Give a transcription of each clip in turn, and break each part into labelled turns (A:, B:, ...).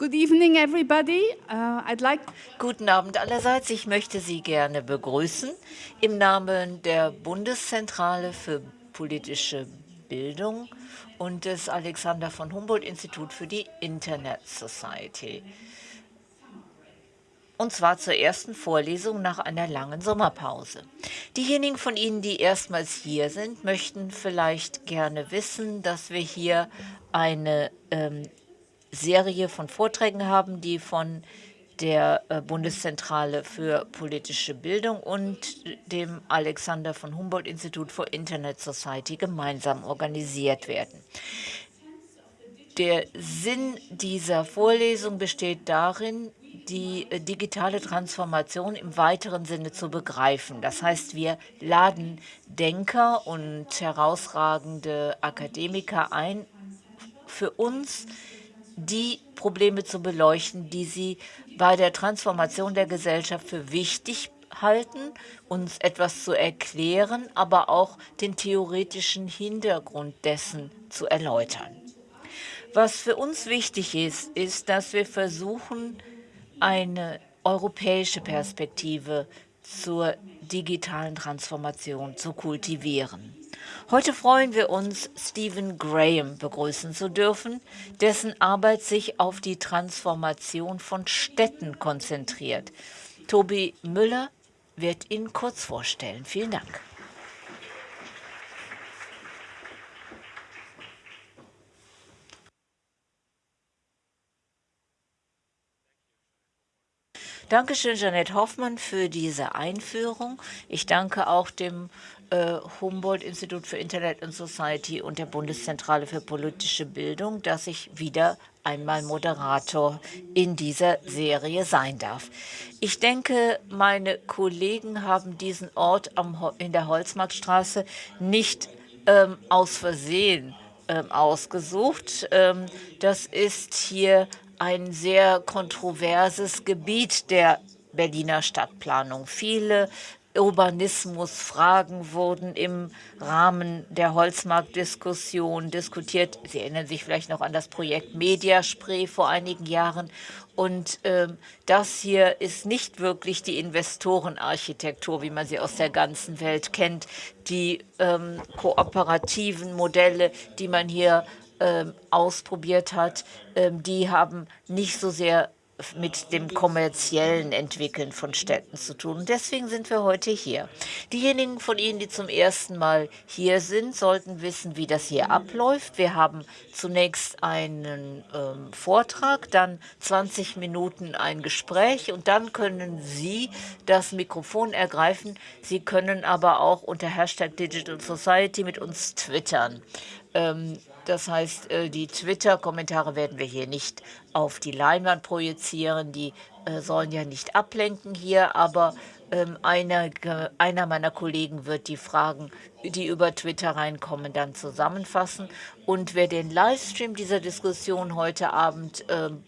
A: Good evening, everybody. Uh, I'd like
B: Guten Abend allerseits. Ich möchte Sie gerne begrüßen im Namen der Bundeszentrale für politische Bildung und des Alexander von Humboldt Institut für die Internet Society. Und zwar zur ersten Vorlesung nach einer langen Sommerpause. Diejenigen von Ihnen, die erstmals hier sind, möchten vielleicht gerne wissen, dass wir hier eine ähm, Serie von Vorträgen haben, die von der äh, Bundeszentrale für politische Bildung und dem Alexander von Humboldt Institut for Internet Society gemeinsam organisiert werden. Der Sinn dieser Vorlesung besteht darin, die äh, digitale Transformation im weiteren Sinne zu begreifen. Das heißt, wir laden Denker und herausragende Akademiker ein, für uns die Probleme zu beleuchten, die sie bei der Transformation der Gesellschaft für wichtig halten, uns etwas zu erklären, aber auch den theoretischen Hintergrund dessen zu erläutern. Was für uns wichtig ist, ist, dass wir versuchen, eine europäische Perspektive zur digitalen Transformation zu kultivieren. Heute freuen wir uns, Stephen Graham begrüßen zu dürfen, dessen Arbeit sich auf die Transformation von Städten konzentriert. Tobi Müller wird ihn kurz vorstellen. Vielen Dank. Dankeschön, Janette Hoffmann, für diese Einführung. Ich danke auch dem Humboldt-Institut für Internet and Society und der Bundeszentrale für politische Bildung, dass ich wieder einmal Moderator in dieser Serie sein darf. Ich denke, meine Kollegen haben diesen Ort am, in der Holzmarktstraße nicht ähm, aus Versehen ähm, ausgesucht. Ähm, das ist hier ein sehr kontroverses Gebiet der Berliner Stadtplanung. Viele Urbanismusfragen wurden im Rahmen der Holzmarktdiskussion diskutiert. Sie erinnern sich vielleicht noch an das Projekt Mediaspray vor einigen Jahren. Und ähm, das hier ist nicht wirklich die Investorenarchitektur, wie man sie aus der ganzen Welt kennt. Die ähm, kooperativen Modelle, die man hier ähm, ausprobiert hat, ähm, die haben nicht so sehr mit dem kommerziellen Entwickeln von Städten zu tun. Und deswegen sind wir heute hier. Diejenigen von Ihnen, die zum ersten Mal hier sind, sollten wissen, wie das hier abläuft. Wir haben zunächst einen ähm, Vortrag, dann 20 Minuten ein Gespräch und dann können Sie das Mikrofon ergreifen. Sie können aber auch unter Hashtag Digital Society mit uns twittern. Ähm, das heißt, äh, die Twitter-Kommentare werden wir hier nicht auf die Leinwand projizieren. Die äh, sollen ja nicht ablenken hier, aber ähm, einer, einer meiner Kollegen wird die Fragen, die über Twitter reinkommen, dann zusammenfassen. Und wer den Livestream dieser Diskussion heute Abend ähm,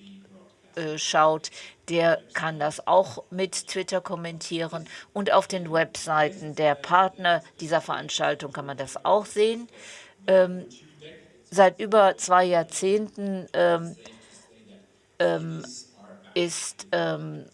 B: äh, schaut, der kann das auch mit Twitter kommentieren. Und auf den Webseiten der Partner dieser Veranstaltung kann man das auch sehen. Ähm, seit über zwei Jahrzehnten ähm, ähm, ist ähm,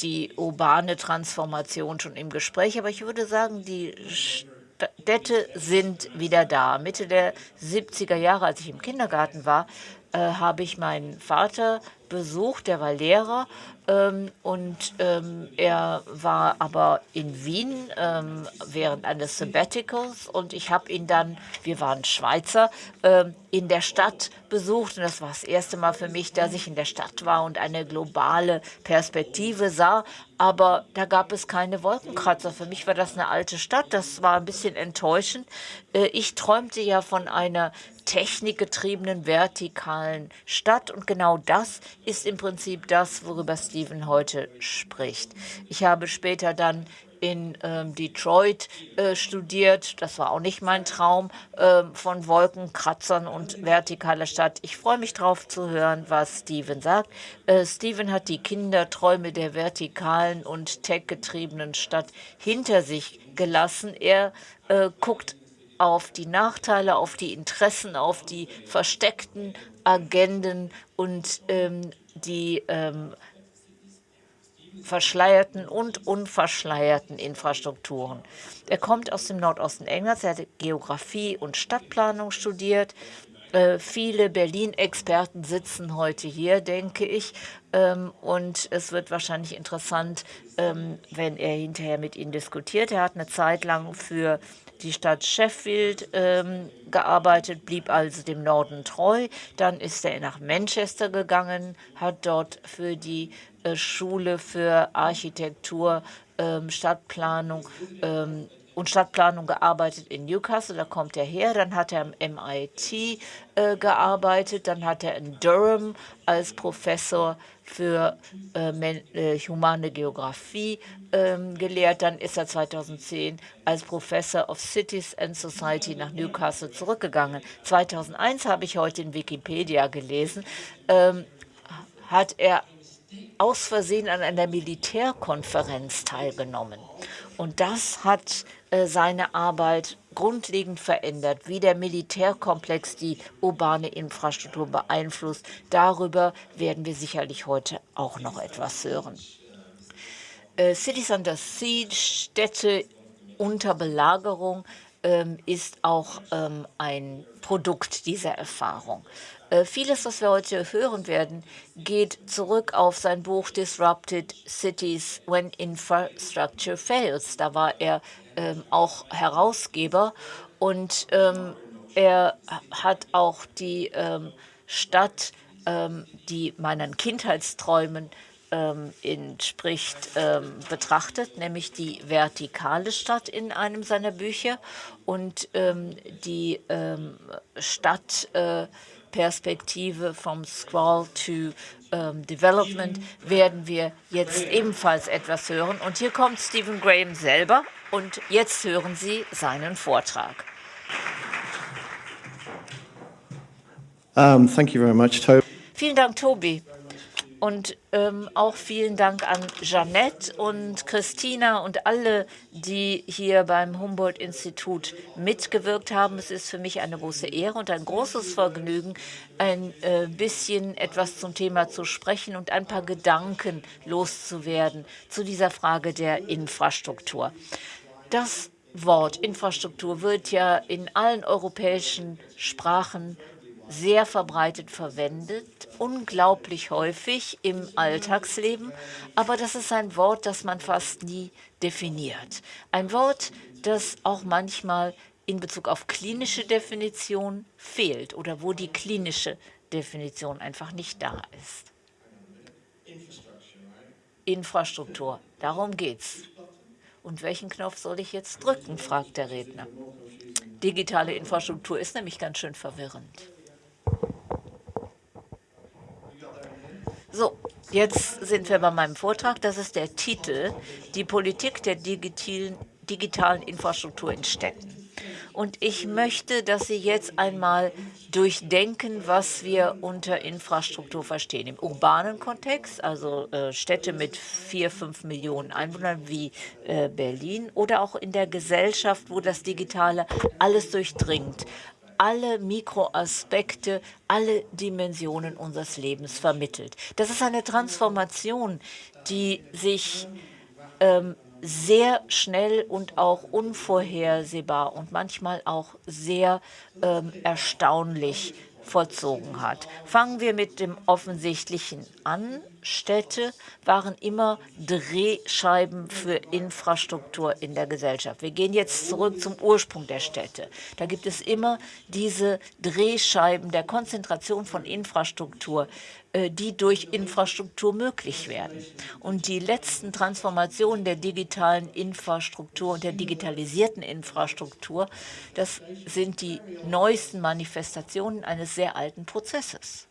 B: die urbane Transformation schon im Gespräch. Aber ich würde sagen, die Städte sind wieder da. Mitte der 70er Jahre, als ich im Kindergarten war, äh, habe ich meinen Vater besucht, der war Lehrer ähm, und ähm, er war aber in Wien ähm, während eines Sabbaticals und ich habe ihn dann, wir waren Schweizer, ähm, in der Stadt besucht und das war das erste Mal für mich, dass ich in der Stadt war und eine globale Perspektive sah, aber da gab es keine Wolkenkratzer. Für mich war das eine alte Stadt, das war ein bisschen enttäuschend. Äh, ich träumte ja von einer technikgetriebenen vertikalen Stadt. Und genau das ist im Prinzip das, worüber Steven heute spricht. Ich habe später dann in ähm, Detroit äh, studiert. Das war auch nicht mein Traum äh, von Wolkenkratzern und vertikaler Stadt. Ich freue mich darauf zu hören, was Steven sagt. Äh, Steven hat die Kinderträume der vertikalen und tech-getriebenen Stadt hinter sich gelassen. Er äh, guckt auf die Nachteile, auf die Interessen, auf die versteckten Agenden und ähm, die ähm, verschleierten und unverschleierten Infrastrukturen. Er kommt aus dem Nordosten Englands, er hat Geografie und Stadtplanung studiert. Äh, viele Berlin-Experten sitzen heute hier, denke ich. Ähm, und es wird wahrscheinlich interessant, ähm, wenn er hinterher mit Ihnen diskutiert. Er hat eine Zeit lang für die Stadt Sheffield ähm, gearbeitet, blieb also dem Norden treu. Dann ist er nach Manchester gegangen, hat dort für die äh, Schule für Architektur, ähm, Stadtplanung ähm, und Stadtplanung gearbeitet in Newcastle, da kommt er her. Dann hat er am MIT äh, gearbeitet, dann hat er in Durham als Professor für äh, äh, humane Geografie ähm, gelehrt. Dann ist er 2010 als Professor of Cities and Society nach Newcastle zurückgegangen. 2001 habe ich heute in Wikipedia gelesen, ähm, hat er aus Versehen an einer Militärkonferenz teilgenommen. Und das hat seine Arbeit grundlegend verändert, wie der Militärkomplex die urbane Infrastruktur beeinflusst. Darüber werden wir sicherlich heute auch noch etwas hören. Äh, Cities under Siege, Städte unter Belagerung, ähm, ist auch ähm, ein Produkt dieser Erfahrung. Äh, vieles, was wir heute hören werden, geht zurück auf sein Buch Disrupted Cities When Infrastructure Fails. Da war er ähm, auch Herausgeber. Und ähm, er hat auch die ähm, Stadt, ähm, die meinen Kindheitsträumen ähm, entspricht, ähm, betrachtet, nämlich die vertikale Stadt in einem seiner Bücher und die Stadt äh, vom Scroll to ähm, Development werden wir jetzt ebenfalls etwas hören. Und hier kommt Stephen Graham selber und jetzt hören Sie seinen Vortrag.
C: Um, thank you very much, Toby.
B: Vielen Dank, Tobi. Und ähm, auch vielen Dank an Jeanette und Christina und alle, die hier beim Humboldt-Institut mitgewirkt haben. Es ist für mich eine große Ehre und ein großes Vergnügen, ein äh, bisschen etwas zum Thema zu sprechen und ein paar Gedanken loszuwerden zu dieser Frage der Infrastruktur. Das Wort Infrastruktur wird ja in allen europäischen Sprachen sehr verbreitet verwendet, unglaublich häufig im Alltagsleben, aber das ist ein Wort, das man fast nie definiert. Ein Wort, das auch manchmal in Bezug auf klinische Definition fehlt oder wo die klinische Definition einfach nicht da ist. Infrastruktur, darum geht's. Und welchen Knopf soll ich jetzt drücken, fragt der Redner. Digitale Infrastruktur ist nämlich ganz schön verwirrend. So, jetzt sind wir bei meinem Vortrag. Das ist der Titel, die Politik der digitalen, digitalen Infrastruktur in Städten. Und ich möchte, dass Sie jetzt einmal durchdenken, was wir unter Infrastruktur verstehen. Im urbanen Kontext, also äh, Städte mit vier, fünf Millionen Einwohnern wie äh, Berlin oder auch in der Gesellschaft, wo das Digitale alles durchdringt alle Mikroaspekte, alle Dimensionen unseres Lebens vermittelt. Das ist eine Transformation, die sich ähm, sehr schnell und auch unvorhersehbar und manchmal auch sehr ähm, erstaunlich vollzogen hat. Fangen wir mit dem Offensichtlichen an. Städte waren immer Drehscheiben für Infrastruktur in der Gesellschaft. Wir gehen jetzt zurück zum Ursprung der Städte. Da gibt es immer diese Drehscheiben der Konzentration von Infrastruktur, äh, die durch Infrastruktur möglich werden. Und die letzten Transformationen der digitalen Infrastruktur und der digitalisierten Infrastruktur, das sind die neuesten Manifestationen eines sehr alten Prozesses.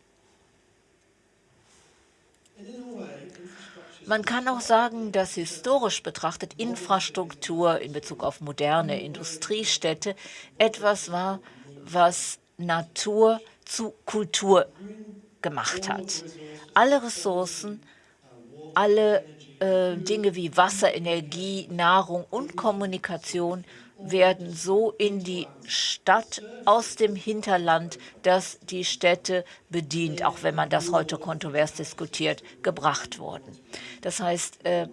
B: Man kann auch sagen, dass historisch betrachtet Infrastruktur in Bezug auf moderne Industriestädte etwas war, was Natur zu Kultur gemacht hat. Alle Ressourcen, alle äh, Dinge wie Wasser, Energie, Nahrung und Kommunikation werden so in die Stadt aus dem Hinterland, das die Städte bedient, auch wenn man das heute kontrovers diskutiert, gebracht worden. Das heißt, äh,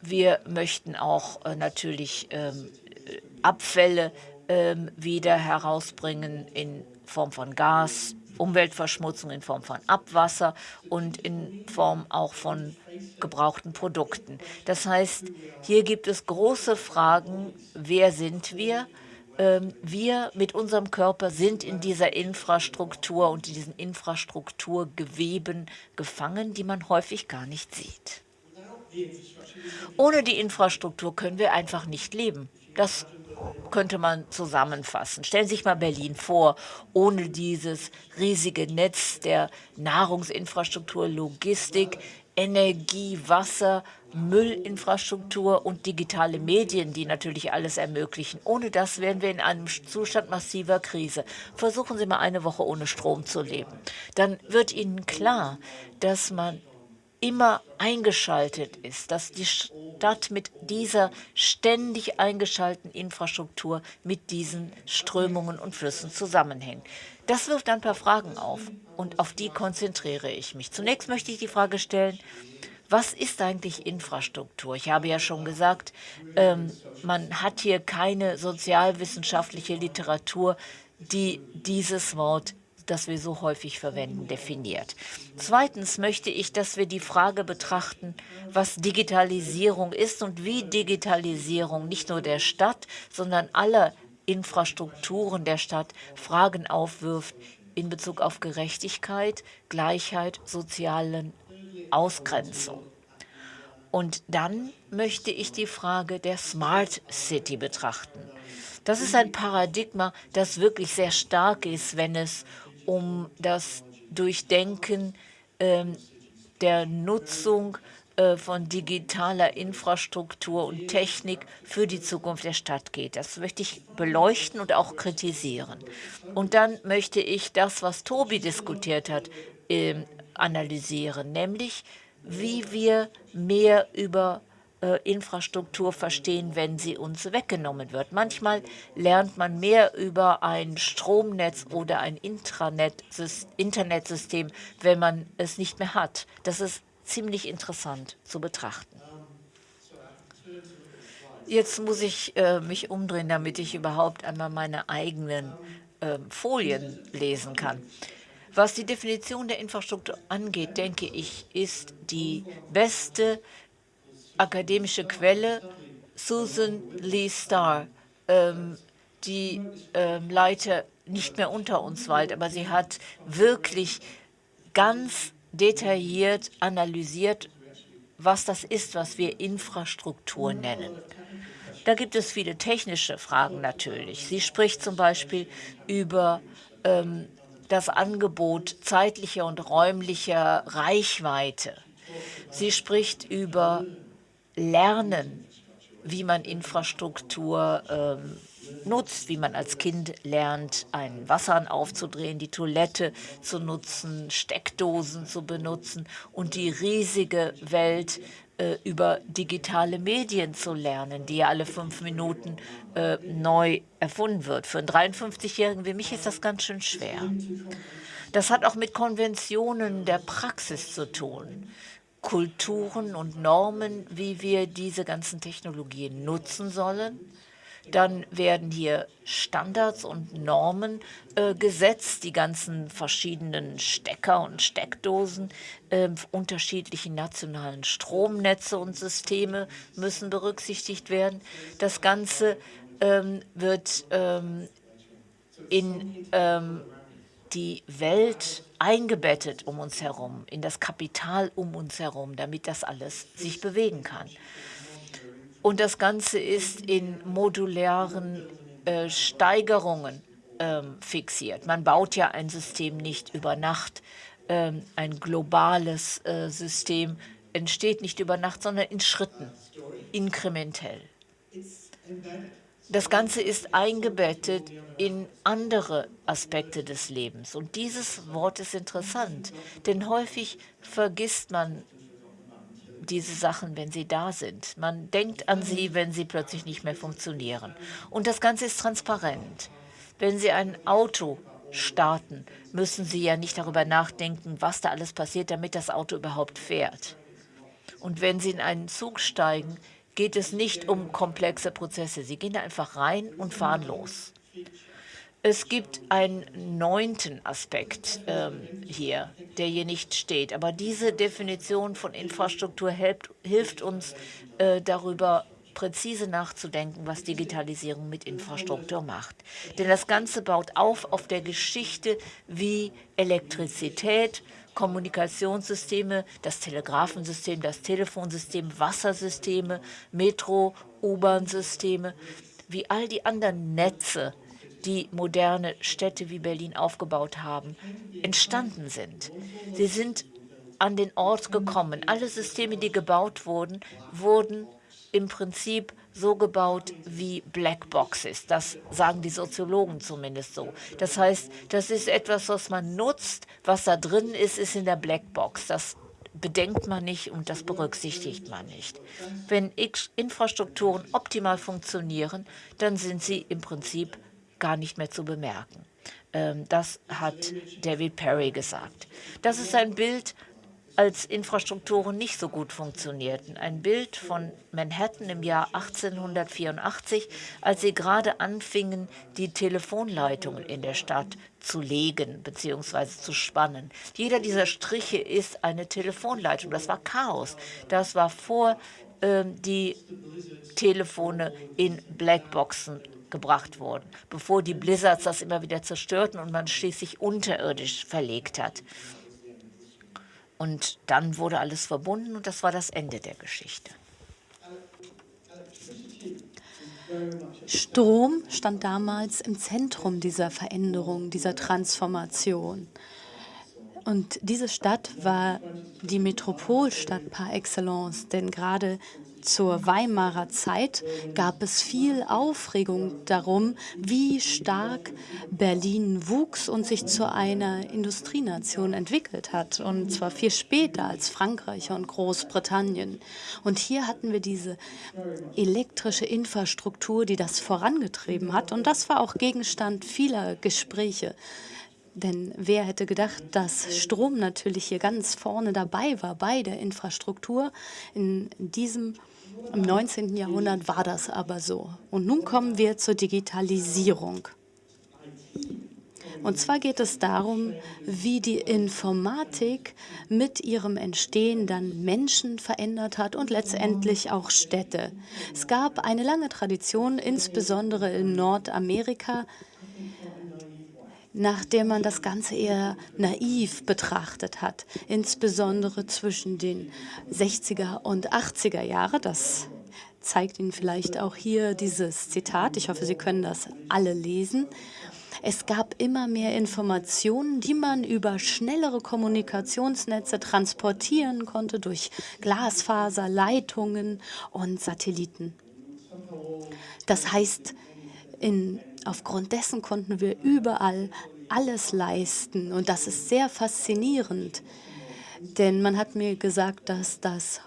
B: wir möchten auch äh, natürlich ähm, Abfälle ähm, wieder herausbringen in Form von Gas, Umweltverschmutzung in Form von Abwasser und in Form auch von gebrauchten Produkten. Das heißt, hier gibt es große Fragen, wer sind wir? Ähm, wir mit unserem Körper sind in dieser Infrastruktur und in diesen Infrastrukturgeweben gefangen, die man häufig gar nicht sieht. Ohne die Infrastruktur können wir einfach nicht leben. Das könnte man zusammenfassen. Stellen Sie sich mal Berlin vor, ohne dieses riesige Netz der Nahrungsinfrastruktur, Logistik, Energie, Wasser, Müllinfrastruktur und digitale Medien, die natürlich alles ermöglichen. Ohne das wären wir in einem Zustand massiver Krise. Versuchen Sie mal eine Woche ohne Strom zu leben. Dann wird Ihnen klar, dass man immer eingeschaltet ist, dass die Stadt mit dieser ständig eingeschalteten Infrastruktur mit diesen Strömungen und Flüssen zusammenhängt. Das wirft ein paar Fragen auf und auf die konzentriere ich mich. Zunächst möchte ich die Frage stellen, was ist eigentlich Infrastruktur? Ich habe ja schon gesagt, ähm, man hat hier keine sozialwissenschaftliche Literatur, die dieses Wort das wir so häufig verwenden, definiert. Zweitens möchte ich, dass wir die Frage betrachten, was Digitalisierung ist und wie Digitalisierung nicht nur der Stadt, sondern aller Infrastrukturen der Stadt Fragen aufwirft in Bezug auf Gerechtigkeit, Gleichheit, sozialen Ausgrenzung. Und dann möchte ich die Frage der Smart City betrachten. Das ist ein Paradigma, das wirklich sehr stark ist, wenn es um das Durchdenken ähm, der Nutzung äh, von digitaler Infrastruktur und Technik für die Zukunft der Stadt geht. Das möchte ich beleuchten und auch kritisieren. Und dann möchte ich das, was Tobi diskutiert hat, äh, analysieren, nämlich wie wir mehr über äh, Infrastruktur verstehen, wenn sie uns weggenommen wird. Manchmal lernt man mehr über ein Stromnetz oder ein Intranet Internetsystem, wenn man es nicht mehr hat. Das ist ziemlich interessant zu betrachten. Jetzt muss ich äh, mich umdrehen, damit ich überhaupt einmal meine eigenen äh, Folien lesen kann. Was die Definition der Infrastruktur angeht, denke ich, ist die beste akademische Quelle Susan Lee Starr, ähm, die ähm, leider nicht mehr unter uns weilt, aber sie hat wirklich ganz detailliert analysiert, was das ist, was wir Infrastruktur nennen. Da gibt es viele technische Fragen natürlich. Sie spricht zum Beispiel über ähm, das Angebot zeitlicher und räumlicher Reichweite. Sie spricht über lernen, wie man Infrastruktur ähm, nutzt, wie man als Kind lernt, einen Wasserhahn aufzudrehen, die Toilette zu nutzen, Steckdosen zu benutzen und die riesige Welt äh, über digitale Medien zu lernen, die ja alle fünf Minuten äh, neu erfunden wird. Für einen 53-Jährigen wie mich ist das ganz schön schwer. Das hat auch mit Konventionen der Praxis zu tun. Kulturen und Normen, wie wir diese ganzen Technologien nutzen sollen. Dann werden hier Standards und Normen äh, gesetzt, die ganzen verschiedenen Stecker und Steckdosen, äh, unterschiedlichen nationalen Stromnetze und Systeme müssen berücksichtigt werden. Das Ganze ähm, wird ähm, in ähm, die Welt eingebettet um uns herum, in das Kapital um uns herum, damit das alles sich bewegen kann. Und das Ganze ist in modularen äh, Steigerungen ähm, fixiert. Man baut ja ein System nicht über Nacht. Ähm, ein globales äh, System entsteht nicht über Nacht, sondern in Schritten, inkrementell. Das Ganze ist eingebettet in andere Aspekte des Lebens. Und dieses Wort ist interessant, denn häufig vergisst man diese Sachen, wenn sie da sind. Man denkt an sie, wenn sie plötzlich nicht mehr funktionieren. Und das Ganze ist transparent. Wenn Sie ein Auto starten, müssen Sie ja nicht darüber nachdenken, was da alles passiert, damit das Auto überhaupt fährt. Und wenn Sie in einen Zug steigen, geht es nicht um komplexe Prozesse. Sie gehen da einfach rein und fahren los. Es gibt einen neunten Aspekt ähm, hier, der hier nicht steht. Aber diese Definition von Infrastruktur hilft, hilft uns, äh, darüber präzise nachzudenken, was Digitalisierung mit Infrastruktur macht. Denn das Ganze baut auf auf der Geschichte, wie Elektrizität, Kommunikationssysteme, das Telegrafensystem, das Telefonsystem, Wassersysteme, Metro, U-Bahn-Systeme, wie all die anderen Netze, die moderne Städte wie Berlin aufgebaut haben, entstanden sind. Sie sind an den Ort gekommen. Alle Systeme, die gebaut wurden, wurden im Prinzip so gebaut wie Blackboxes. Das sagen die Soziologen zumindest so. Das heißt, das ist etwas, was man nutzt. Was da drin ist, ist in der Blackbox. Das bedenkt man nicht und das berücksichtigt man nicht. Wenn Infrastrukturen optimal funktionieren, dann sind sie im Prinzip gar nicht mehr zu bemerken. Ähm, das hat David Perry gesagt. Das ist ein Bild als Infrastrukturen nicht so gut funktionierten. Ein Bild von Manhattan im Jahr 1884, als sie gerade anfingen, die Telefonleitungen in der Stadt zu legen bzw. zu spannen. Jeder dieser Striche ist eine Telefonleitung. Das war Chaos. Das war vor ähm, die Telefone in Blackboxen gebracht wurden, bevor die Blizzards das immer wieder zerstörten und man schließlich unterirdisch verlegt hat. Und dann wurde alles verbunden und das war das Ende der Geschichte.
D: Strom stand damals im Zentrum dieser Veränderung, dieser Transformation. Und diese Stadt war die Metropolstadt par excellence, denn gerade zur Weimarer Zeit gab es viel Aufregung darum, wie stark Berlin wuchs und sich zu einer Industrienation entwickelt hat, und zwar viel später als Frankreich und Großbritannien. Und hier hatten wir diese elektrische Infrastruktur, die das vorangetrieben hat, und das war auch Gegenstand vieler Gespräche. Denn wer hätte gedacht, dass Strom natürlich hier ganz vorne dabei war bei der Infrastruktur. In diesem im 19. Jahrhundert war das aber so. Und nun kommen wir zur Digitalisierung. Und zwar geht es darum, wie die Informatik mit ihrem Entstehen dann Menschen verändert hat und letztendlich auch Städte. Es gab eine lange Tradition, insbesondere in Nordamerika, nachdem man das Ganze eher naiv betrachtet hat, insbesondere zwischen den 60er und 80er Jahre. Das zeigt Ihnen vielleicht auch hier dieses Zitat. Ich hoffe, Sie können das alle lesen. Es gab immer mehr Informationen, die man über schnellere Kommunikationsnetze transportieren konnte durch Glasfaser, Leitungen und Satelliten. Das heißt, in Aufgrund dessen konnten wir überall alles leisten. Und das ist sehr faszinierend, denn man hat mir gesagt, dass das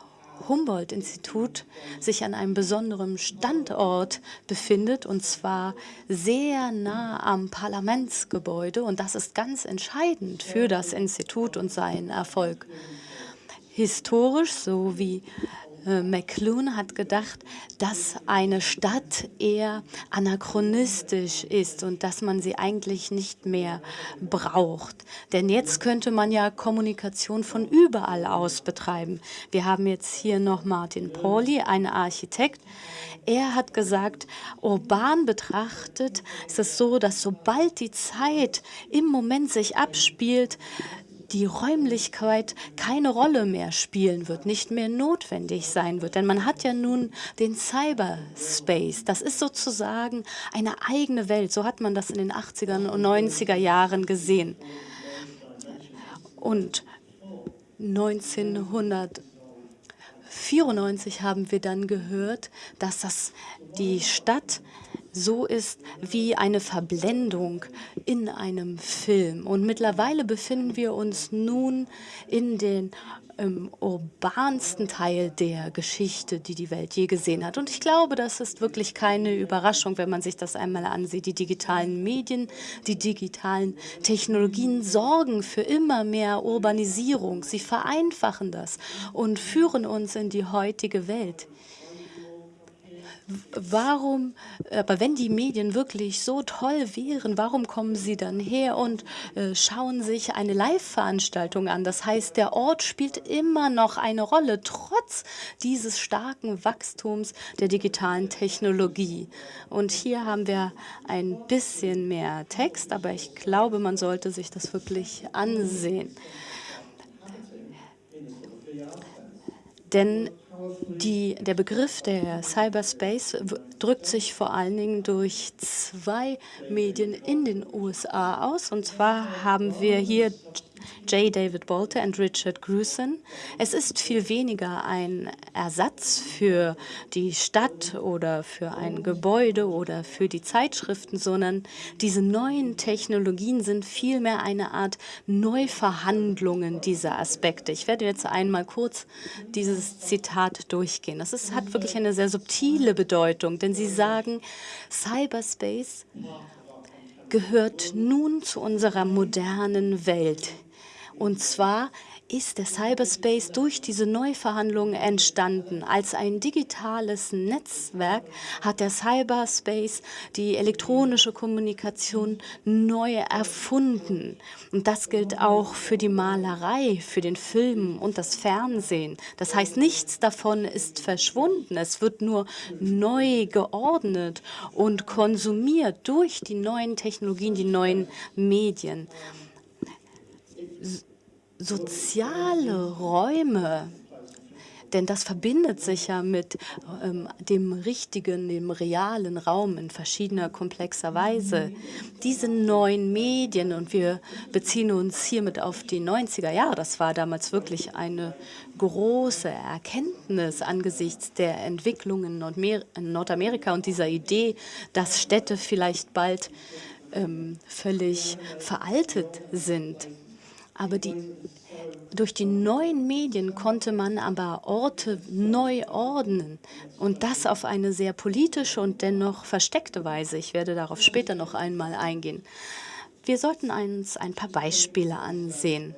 D: Humboldt-Institut sich an einem besonderen Standort befindet, und zwar sehr nah am Parlamentsgebäude. Und das ist ganz entscheidend für das Institut und seinen Erfolg. Historisch, so wie äh, McLuhan hat gedacht, dass eine Stadt eher anachronistisch ist und dass man sie eigentlich nicht mehr braucht. Denn jetzt könnte man ja Kommunikation von überall aus betreiben. Wir haben jetzt hier noch Martin Pauli, ein Architekt. Er hat gesagt, urban betrachtet ist es so, dass sobald die Zeit im Moment sich abspielt, die Räumlichkeit keine Rolle mehr spielen wird, nicht mehr notwendig sein wird. Denn man hat ja nun den Cyberspace. Das ist sozusagen eine eigene Welt. So hat man das in den 80er und 90er Jahren gesehen. Und 1994 haben wir dann gehört, dass das die Stadt so ist wie eine Verblendung in einem Film. Und mittlerweile befinden wir uns nun in den im urbansten Teil der Geschichte, die die Welt je gesehen hat. Und ich glaube, das ist wirklich keine Überraschung, wenn man sich das einmal ansieht. Die digitalen Medien, die digitalen Technologien sorgen für immer mehr Urbanisierung. Sie vereinfachen das und führen uns in die heutige Welt warum, aber wenn die Medien wirklich so toll wären, warum kommen sie dann her und äh, schauen sich eine Live-Veranstaltung an? Das heißt, der Ort spielt immer noch eine Rolle, trotz dieses starken Wachstums der digitalen Technologie. Und hier haben wir ein bisschen mehr Text, aber ich glaube, man sollte sich das wirklich ansehen. Denn die, der Begriff der Cyberspace drückt sich vor allen Dingen durch zwei Medien in den USA aus. Und zwar haben wir hier J. David Bolter und Richard Gruson. Es ist viel weniger ein Ersatz für die Stadt oder für ein Gebäude oder für die Zeitschriften, sondern diese neuen Technologien sind vielmehr eine Art Neuverhandlungen dieser Aspekte. Ich werde jetzt einmal kurz dieses Zitat durchgehen. Das ist, hat wirklich eine sehr subtile Bedeutung, denn sie sagen, Cyberspace gehört nun zu unserer modernen Welt. Und zwar ist der Cyberspace durch diese Neuverhandlungen entstanden. Als ein digitales Netzwerk hat der Cyberspace die elektronische Kommunikation neu erfunden. Und das gilt auch für die Malerei, für den Film und das Fernsehen. Das heißt, nichts davon ist verschwunden. Es wird nur neu geordnet und konsumiert durch die neuen Technologien, die neuen Medien soziale Räume, denn das verbindet sich ja mit ähm, dem richtigen, dem realen Raum in verschiedener komplexer Weise. Diese neuen Medien, und wir beziehen uns hiermit auf die 90er Jahre, das war damals wirklich eine große Erkenntnis angesichts der Entwicklungen in Nordamerika und dieser Idee, dass Städte vielleicht bald ähm, völlig veraltet sind. Aber die, durch die neuen Medien konnte man aber Orte neu ordnen und das auf eine sehr politische und dennoch versteckte Weise. Ich werde darauf später noch einmal eingehen. Wir sollten uns ein paar Beispiele ansehen.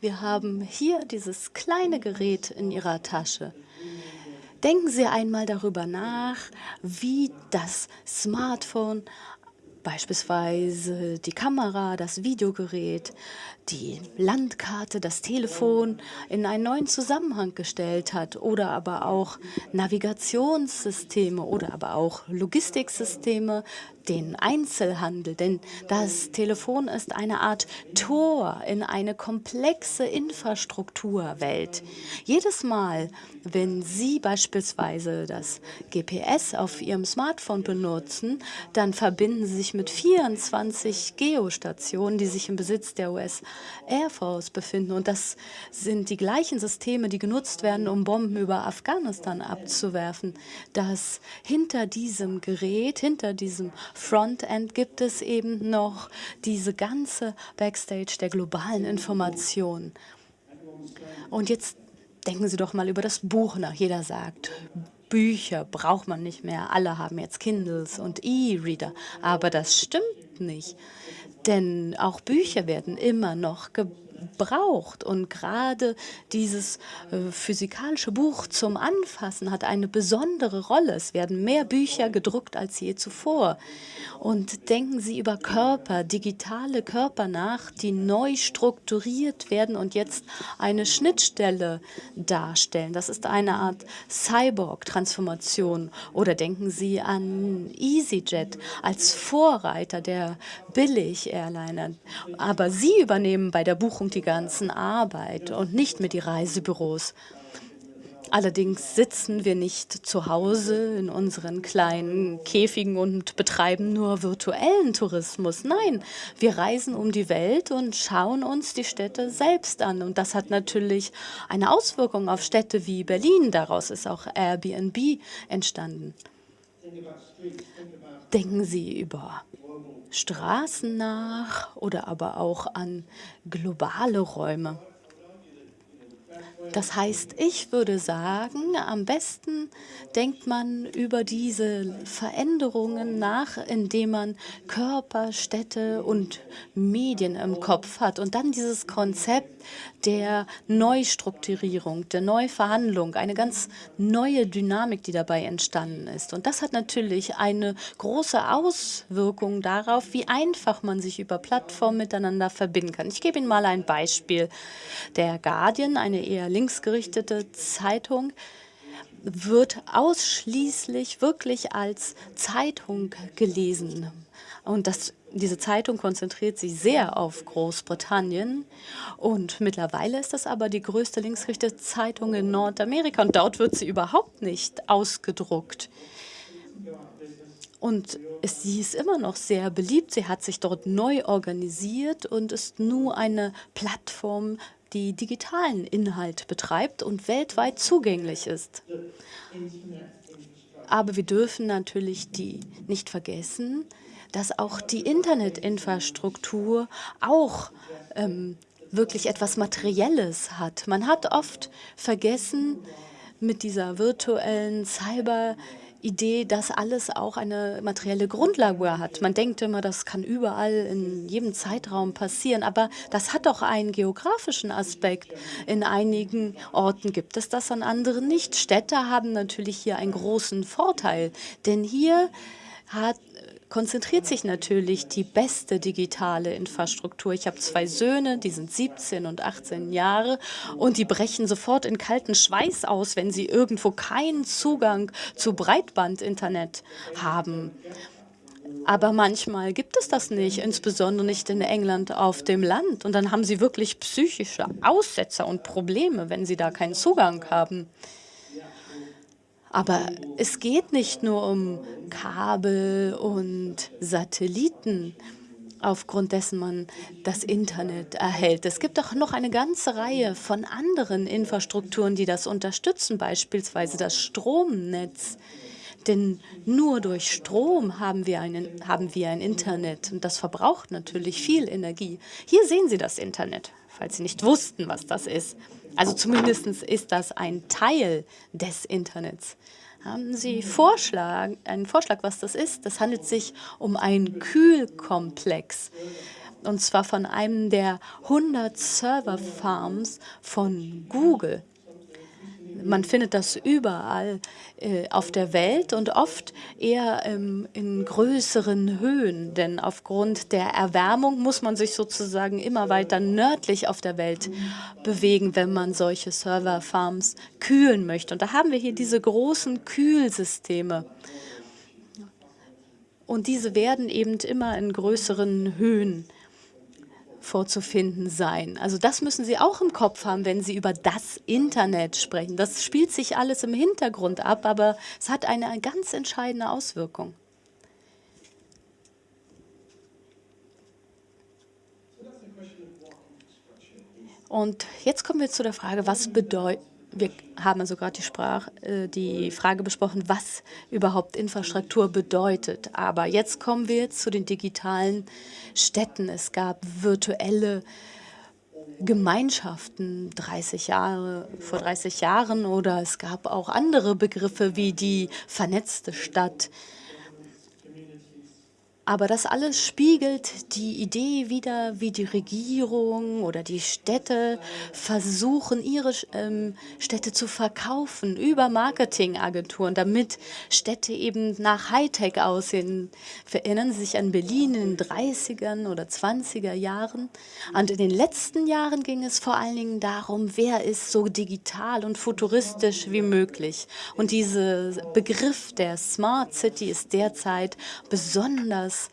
D: Wir haben hier dieses kleine Gerät in Ihrer Tasche. Denken Sie einmal darüber nach, wie das Smartphone beispielsweise die Kamera, das Videogerät, die Landkarte, das Telefon in einen neuen Zusammenhang gestellt hat oder aber auch Navigationssysteme oder aber auch Logistiksysteme, den Einzelhandel, denn das Telefon ist eine Art Tor in eine komplexe Infrastrukturwelt. Jedes Mal, wenn Sie beispielsweise das GPS auf Ihrem Smartphone benutzen, dann verbinden Sie sich mit 24 Geostationen, die sich im Besitz der US Air Force befinden. Und das sind die gleichen Systeme, die genutzt werden, um Bomben über Afghanistan abzuwerfen. Dass hinter diesem Gerät, hinter diesem Frontend gibt es eben noch diese ganze Backstage der globalen Information. Und jetzt denken Sie doch mal über das Buch nach. Jeder sagt, Bücher braucht man nicht mehr. Alle haben jetzt Kindles und E-Reader. Aber das stimmt nicht. Denn auch Bücher werden immer noch gebraucht. Und gerade dieses äh, physikalische Buch zum Anfassen hat eine besondere Rolle. Es werden mehr Bücher gedruckt als je zuvor. Und denken Sie über Körper, digitale Körper nach, die neu strukturiert werden und jetzt eine Schnittstelle darstellen. Das ist eine Art Cyborg-Transformation. Oder denken Sie an EasyJet als Vorreiter der Billig-Airliner. Aber Sie übernehmen bei der Buchung die ganzen Arbeit und nicht mit die Reisebüros. Allerdings sitzen wir nicht zu Hause in unseren kleinen Käfigen und betreiben nur virtuellen Tourismus. Nein, wir reisen um die Welt und schauen uns die Städte selbst an. Und das hat natürlich eine Auswirkung auf Städte wie Berlin. Daraus ist auch Airbnb entstanden. Denken Sie über Straßen nach oder aber auch an globale Räume. Das heißt, ich würde sagen, am besten denkt man über diese Veränderungen nach, indem man Körper, Städte und Medien im Kopf hat und dann dieses Konzept der Neustrukturierung, der Neuverhandlung, eine ganz neue Dynamik, die dabei entstanden ist. Und das hat natürlich eine große Auswirkung darauf, wie einfach man sich über Plattformen miteinander verbinden kann. Ich gebe Ihnen mal ein Beispiel. Der Guardian, eine eher linksgerichtete Zeitung, wird ausschließlich wirklich als Zeitung gelesen. Und das diese Zeitung konzentriert sich sehr auf Großbritannien und mittlerweile ist das aber die größte linksgerichtete Zeitung in Nordamerika und dort wird sie überhaupt nicht ausgedruckt. Und sie ist immer noch sehr beliebt. Sie hat sich dort neu organisiert und ist nur eine Plattform, die digitalen Inhalt betreibt und weltweit zugänglich ist. Aber wir dürfen natürlich die nicht vergessen, dass auch die Internetinfrastruktur auch ähm, wirklich etwas Materielles hat. Man hat oft vergessen mit dieser virtuellen Cyber- Idee, dass alles auch eine materielle Grundlage hat. Man denkt immer, das kann überall in jedem Zeitraum passieren, aber das hat doch einen geografischen Aspekt. In einigen Orten gibt es das, an anderen nicht. Städte haben natürlich hier einen großen Vorteil, denn hier hat, konzentriert sich natürlich die beste digitale Infrastruktur. Ich habe zwei Söhne, die sind 17 und 18 Jahre und die brechen sofort in kalten Schweiß aus, wenn sie irgendwo keinen Zugang zu Breitbandinternet haben. Aber manchmal gibt es das nicht, insbesondere nicht in England auf dem Land. Und dann haben sie wirklich psychische Aussetzer und Probleme, wenn sie da keinen Zugang haben. Aber es geht nicht nur um Kabel und Satelliten, aufgrund dessen man das Internet erhält. Es gibt auch noch eine ganze Reihe von anderen Infrastrukturen, die das unterstützen, beispielsweise das Stromnetz. Denn nur durch Strom haben wir, einen, haben wir ein Internet und das verbraucht natürlich viel Energie. Hier sehen Sie das Internet, falls Sie nicht wussten, was das ist. Also zumindest ist das ein Teil des Internets. Haben Sie Vorschlag, einen Vorschlag, was das ist? Das handelt sich um einen Kühlkomplex. Und zwar von einem der 100 Serverfarms von Google. Man findet das überall äh, auf der Welt und oft eher ähm, in größeren Höhen, denn aufgrund der Erwärmung muss man sich sozusagen immer weiter nördlich auf der Welt bewegen, wenn man solche Serverfarms kühlen möchte. Und da haben wir hier diese großen Kühlsysteme. Und diese werden eben immer in größeren Höhen vorzufinden sein. Also das müssen Sie auch im Kopf haben, wenn Sie über das Internet sprechen. Das spielt sich alles im Hintergrund ab, aber es hat eine ganz entscheidende Auswirkung. Und jetzt kommen wir zu der Frage, was bedeutet wir haben also gerade die, Sprach, äh, die Frage besprochen, was überhaupt Infrastruktur bedeutet. Aber jetzt kommen wir zu den digitalen Städten. Es gab virtuelle Gemeinschaften 30 Jahre, vor 30 Jahren oder es gab auch andere Begriffe wie die vernetzte Stadt. Aber das alles spiegelt die Idee wieder, wie die Regierung oder die Städte versuchen, ihre ähm, Städte zu verkaufen über Marketingagenturen, damit Städte eben nach Hightech aussehen. Erinnern Sie sich an Berlin in den 30er oder 20er Jahren? Und in den letzten Jahren ging es vor allen Dingen darum, wer ist so digital und futuristisch wie möglich. Und dieser Begriff der Smart City ist derzeit besonders besonders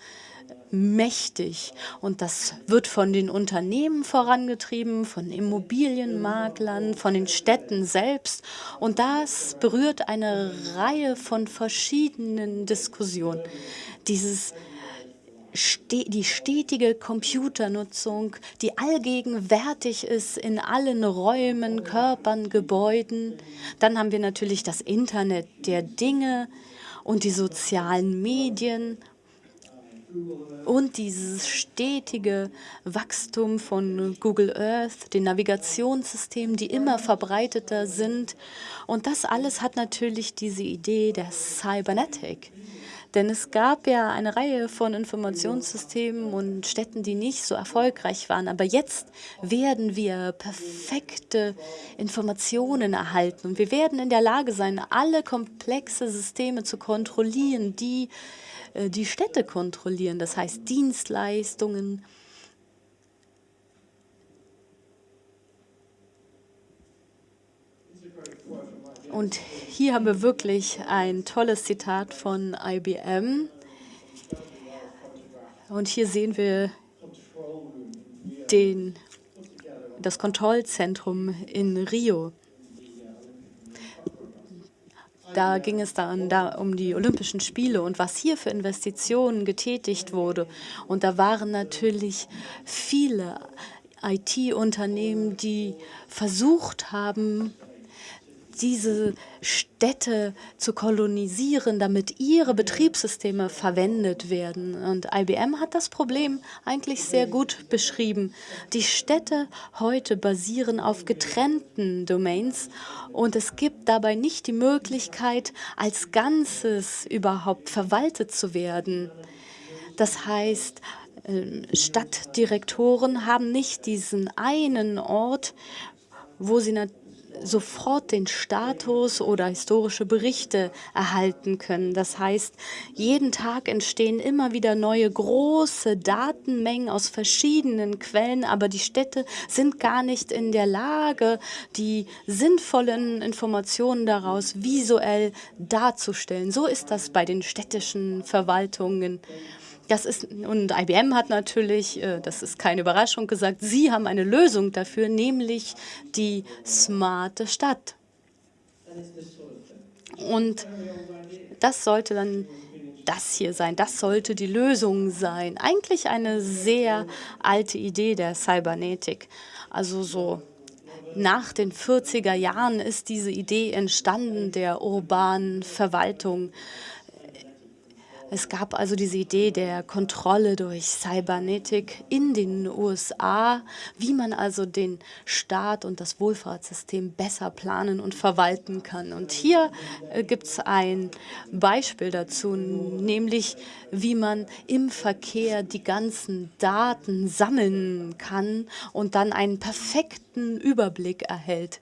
D: mächtig. Und das wird von den Unternehmen vorangetrieben, von Immobilienmaklern, von den Städten selbst. Und das berührt eine Reihe von verschiedenen Diskussionen. Dieses die stetige Computernutzung, die allgegenwärtig ist in allen Räumen, Körpern, Gebäuden. Dann haben wir natürlich das Internet der Dinge, und die sozialen Medien und dieses stetige Wachstum von Google Earth, den Navigationssystemen, die immer verbreiteter sind. Und das alles hat natürlich diese Idee der Cybernetic. Denn es gab ja eine Reihe von Informationssystemen und Städten, die nicht so erfolgreich waren. Aber jetzt werden wir perfekte Informationen erhalten. Und wir werden in der Lage sein, alle komplexe Systeme zu kontrollieren, die die Städte kontrollieren. Das heißt Dienstleistungen, Und hier haben wir wirklich ein tolles Zitat von IBM. Und hier sehen wir den, das Kontrollzentrum in Rio. Da ging es dann da um die Olympischen Spiele und was hier für Investitionen getätigt wurde. Und da waren natürlich viele IT-Unternehmen, die versucht haben, diese Städte zu kolonisieren, damit ihre Betriebssysteme verwendet werden. Und IBM hat das Problem eigentlich sehr gut beschrieben. Die Städte heute basieren auf getrennten Domains und es gibt dabei nicht die Möglichkeit, als Ganzes überhaupt verwaltet zu werden. Das heißt, ähm, Stadtdirektoren haben nicht diesen einen Ort, wo sie natürlich sofort den Status oder historische Berichte erhalten können. Das heißt, jeden Tag entstehen immer wieder neue große Datenmengen aus verschiedenen Quellen, aber die Städte sind gar nicht in der Lage, die sinnvollen Informationen daraus visuell darzustellen. So ist das bei den städtischen Verwaltungen. Das ist, und IBM hat natürlich, äh, das ist keine Überraschung, gesagt, sie haben eine Lösung dafür, nämlich die smarte Stadt. Und das sollte dann das hier sein, das sollte die Lösung sein. Eigentlich eine sehr alte Idee der Cybernetik. Also so nach den 40er Jahren ist diese Idee entstanden der urbanen Verwaltung. Es gab also diese Idee der Kontrolle durch Cybernetik in den USA, wie man also den Staat und das Wohlfahrtssystem besser planen und verwalten kann. Und hier äh, gibt es ein Beispiel dazu, nämlich wie man im Verkehr die ganzen Daten sammeln kann und dann einen perfekten Überblick erhält.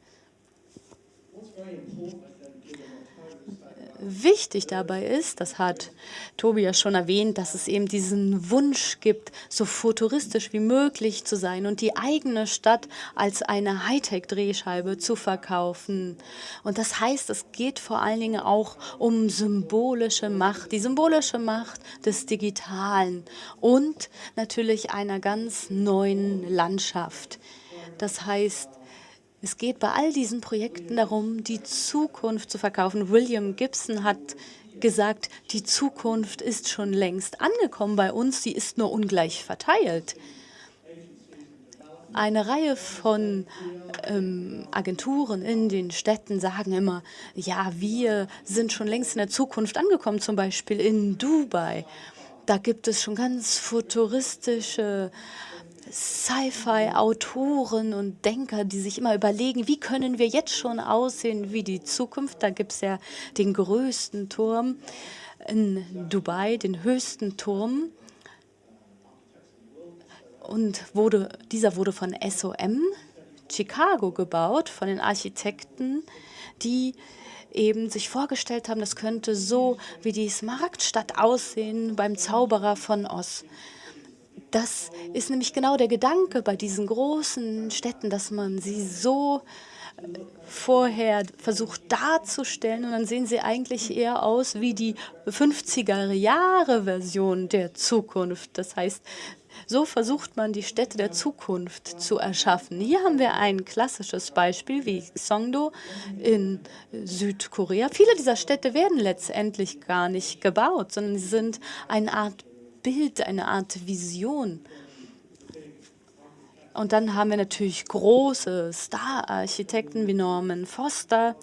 D: Wichtig dabei ist, das hat Tobias schon erwähnt, dass es eben diesen Wunsch gibt, so futuristisch wie möglich zu sein und die eigene Stadt als eine Hightech-Drehscheibe zu verkaufen. Und das heißt, es geht vor allen Dingen auch um symbolische Macht, die symbolische Macht des Digitalen und natürlich einer ganz neuen Landschaft. Das heißt, es geht bei all diesen Projekten darum, die Zukunft zu verkaufen. William Gibson hat gesagt, die Zukunft ist schon längst angekommen bei uns, sie ist nur ungleich verteilt. Eine Reihe von ähm, Agenturen in den Städten sagen immer, ja, wir sind schon längst in der Zukunft angekommen, zum Beispiel in Dubai. Da gibt es schon ganz futuristische Sci-Fi-Autoren und Denker, die sich immer überlegen, wie können wir jetzt schon aussehen wie die Zukunft. Da gibt es ja den größten Turm in Dubai, den höchsten Turm. Und wurde, dieser wurde von SOM Chicago gebaut, von den Architekten, die eben sich vorgestellt haben, das könnte so wie die Smaragdstadt aussehen beim Zauberer von Oz. Das ist nämlich genau der Gedanke bei diesen großen Städten, dass man sie so äh, vorher versucht darzustellen und dann sehen sie eigentlich eher aus wie die 50er-Jahre-Version der Zukunft. Das heißt, so versucht man, die Städte der Zukunft zu erschaffen. Hier haben wir ein klassisches Beispiel wie Songdo in Südkorea. Viele dieser Städte werden letztendlich gar nicht gebaut, sondern sie sind eine Art Bild, eine Art Vision. Und dann haben wir natürlich große Star-Architekten wie Norman Foster,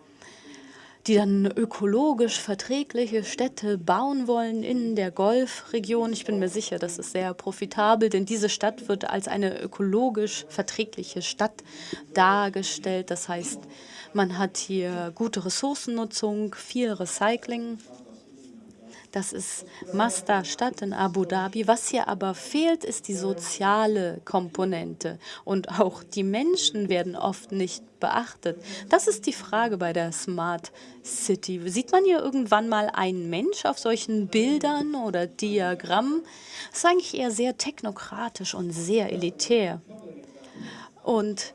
D: die dann ökologisch verträgliche Städte bauen wollen in der Golfregion. Ich bin mir sicher, das ist sehr profitabel, denn diese Stadt wird als eine ökologisch verträgliche Stadt dargestellt. Das heißt, man hat hier gute Ressourcennutzung, viel Recycling. Das ist Masda-Stadt in Abu Dhabi. Was hier aber fehlt, ist die soziale Komponente. Und auch die Menschen werden oft nicht beachtet. Das ist die Frage bei der Smart City. Sieht man hier irgendwann mal einen Mensch auf solchen Bildern oder Diagrammen? Das ist eigentlich eher sehr technokratisch und sehr elitär. Und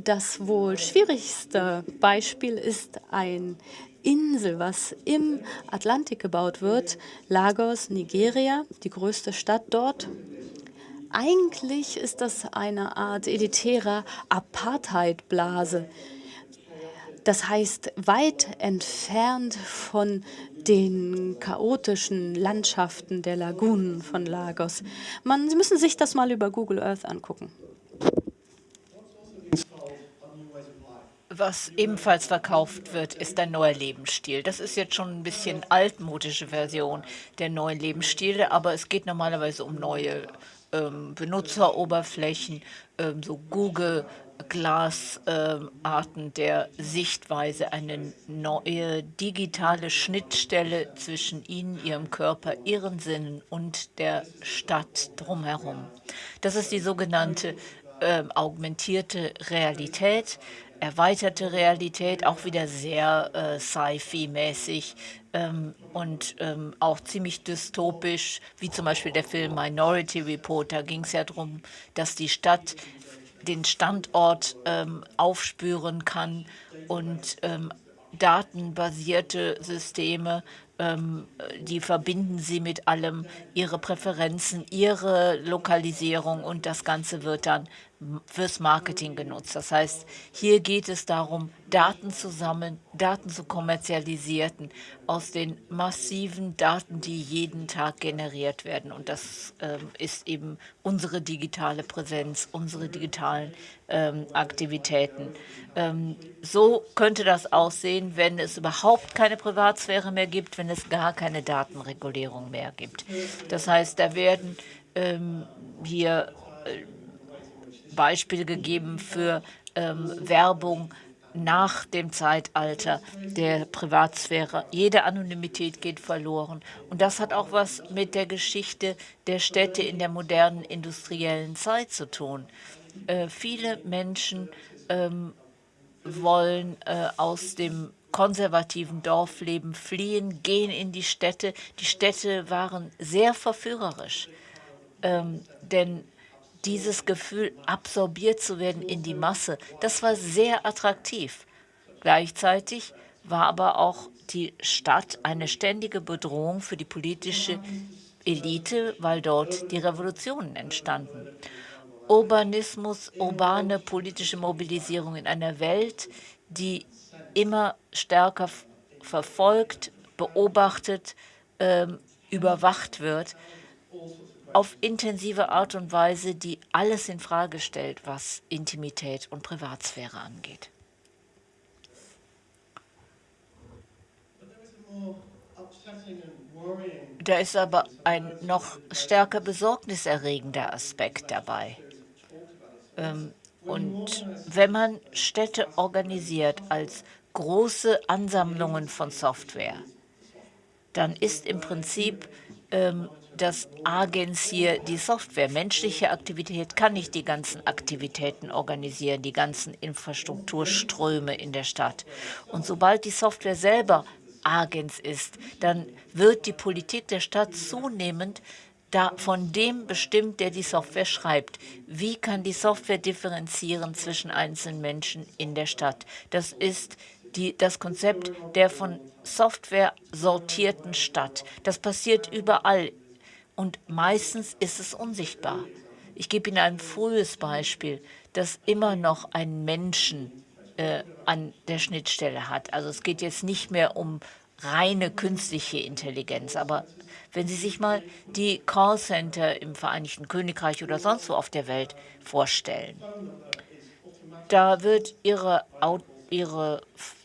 D: das wohl schwierigste Beispiel ist ein Insel, was im Atlantik gebaut wird. Lagos, Nigeria, die größte Stadt dort. Eigentlich ist das eine Art elitärer Apartheid-Blase. Das heißt, weit entfernt von den chaotischen Landschaften der Lagunen von Lagos. Man, Sie müssen sich das mal über Google Earth angucken.
B: Was ebenfalls verkauft wird, ist ein neuer Lebensstil. Das ist jetzt schon ein bisschen altmodische Version der neuen Lebensstile, aber es geht normalerweise um neue ähm, Benutzeroberflächen, ähm, so Google Glass-Arten ähm, der Sichtweise, eine neue digitale Schnittstelle zwischen Ihnen, Ihrem Körper, Ihren Sinnen und der Stadt drumherum. Das ist die sogenannte äh, augmentierte Realität erweiterte Realität, auch wieder sehr äh, Sci-Fi-mäßig ähm, und ähm, auch ziemlich dystopisch, wie zum Beispiel der Film Minority Report. Da ging es ja darum, dass die Stadt den Standort ähm, aufspüren kann und ähm, datenbasierte Systeme, ähm, die verbinden sie mit allem, ihre Präferenzen, ihre Lokalisierung und das Ganze wird dann fürs Marketing genutzt. Das heißt, hier geht es darum, Daten zu sammeln, Daten zu kommerzialisieren aus den massiven Daten, die jeden Tag generiert werden. Und das ähm, ist eben unsere digitale Präsenz, unsere digitalen ähm, Aktivitäten. Ähm, so könnte das aussehen, wenn es überhaupt keine Privatsphäre mehr gibt, wenn es gar keine Datenregulierung mehr gibt. Das heißt, da werden ähm, hier äh, Beispiele gegeben für ähm, Werbung nach dem Zeitalter der Privatsphäre. Jede Anonymität geht verloren. Und das hat auch was mit der Geschichte der Städte in der modernen industriellen Zeit zu tun. Äh, viele Menschen ähm, wollen äh, aus dem konservativen Dorfleben fliehen, gehen in die Städte. Die Städte waren sehr verführerisch, ähm, denn dieses Gefühl, absorbiert zu werden in die Masse, das war sehr attraktiv. Gleichzeitig war aber auch die Stadt eine ständige Bedrohung für die politische Elite, weil dort die Revolutionen entstanden. Urbanismus, urbane politische Mobilisierung in einer Welt, die immer stärker verfolgt, beobachtet, ähm, überwacht wird, auf intensive Art und Weise, die alles in Frage stellt, was Intimität und Privatsphäre angeht. Da ist aber ein noch stärker besorgniserregender Aspekt dabei. Ähm, und wenn man Städte organisiert als große Ansammlungen von Software, dann ist im Prinzip ähm, das Agens hier die Software. Menschliche Aktivität kann nicht die ganzen Aktivitäten organisieren, die ganzen Infrastrukturströme in der Stadt. Und sobald die Software selber Agens ist, dann wird die Politik der Stadt zunehmend da von dem bestimmt, der die Software schreibt. Wie kann die Software differenzieren zwischen einzelnen Menschen in der Stadt? Das ist die, das Konzept der von Software sortierten Stadt. Das passiert überall und meistens ist es unsichtbar. Ich gebe Ihnen ein frühes Beispiel, das immer noch einen Menschen äh, an der Schnittstelle hat. Also es geht jetzt nicht mehr um reine künstliche Intelligenz, aber wenn Sie sich mal die Callcenter im Vereinigten Königreich oder sonst wo auf der Welt vorstellen, da wird Ihre, Ihre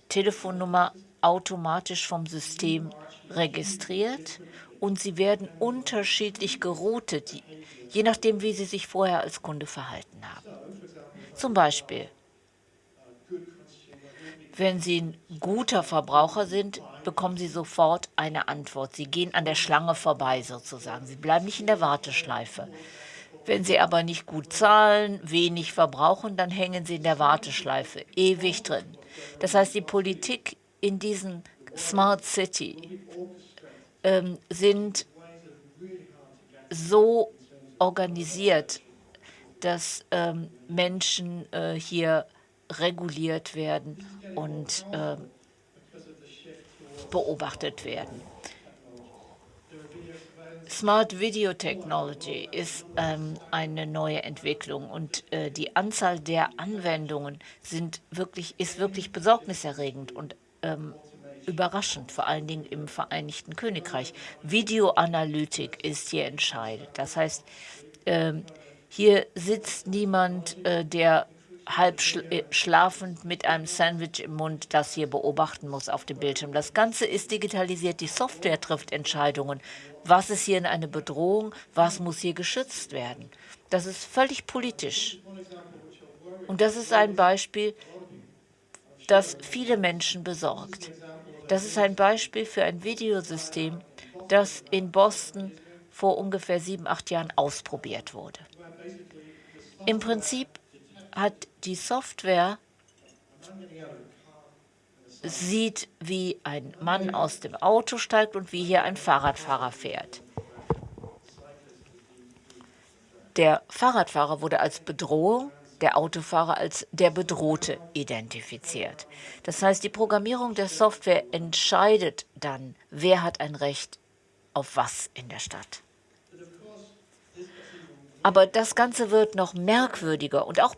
B: Telefonnummer automatisch vom System registriert und sie werden unterschiedlich geroutet, je nachdem, wie sie sich vorher als Kunde verhalten haben. Zum Beispiel, wenn Sie ein guter Verbraucher sind, bekommen Sie sofort eine Antwort. Sie gehen an der Schlange vorbei sozusagen. Sie bleiben nicht in der Warteschleife. Wenn Sie aber nicht gut zahlen, wenig verbrauchen, dann hängen Sie in der Warteschleife ewig drin. Das heißt, die Politik in diesen Smart City ähm, sind so organisiert, dass ähm, Menschen äh, hier reguliert werden und äh, beobachtet werden. Smart Video Technology ist ähm, eine neue Entwicklung und äh, die Anzahl der Anwendungen sind wirklich, ist wirklich besorgniserregend und ähm, überraschend, vor allen Dingen im Vereinigten Königreich. Videoanalytik ist hier entscheidend. Das heißt, ähm, hier sitzt niemand, äh, der halb äh, schlafend mit einem Sandwich im Mund das hier beobachten muss auf dem Bildschirm. Das Ganze ist digitalisiert. Die Software trifft Entscheidungen. Was ist hier in eine Bedrohung? Was muss hier geschützt werden? Das ist völlig politisch. Und das ist ein Beispiel, das viele Menschen besorgt. Das ist ein Beispiel für ein Videosystem, das in Boston vor ungefähr sieben, acht Jahren ausprobiert wurde. Im Prinzip hat die Software sieht, wie ein Mann aus dem Auto steigt und wie hier ein Fahrradfahrer fährt. Der Fahrradfahrer wurde als Bedrohung, der Autofahrer als der Bedrohte identifiziert. Das heißt, die Programmierung der Software entscheidet dann, wer hat ein Recht auf was in der Stadt. Aber das Ganze wird noch merkwürdiger und auch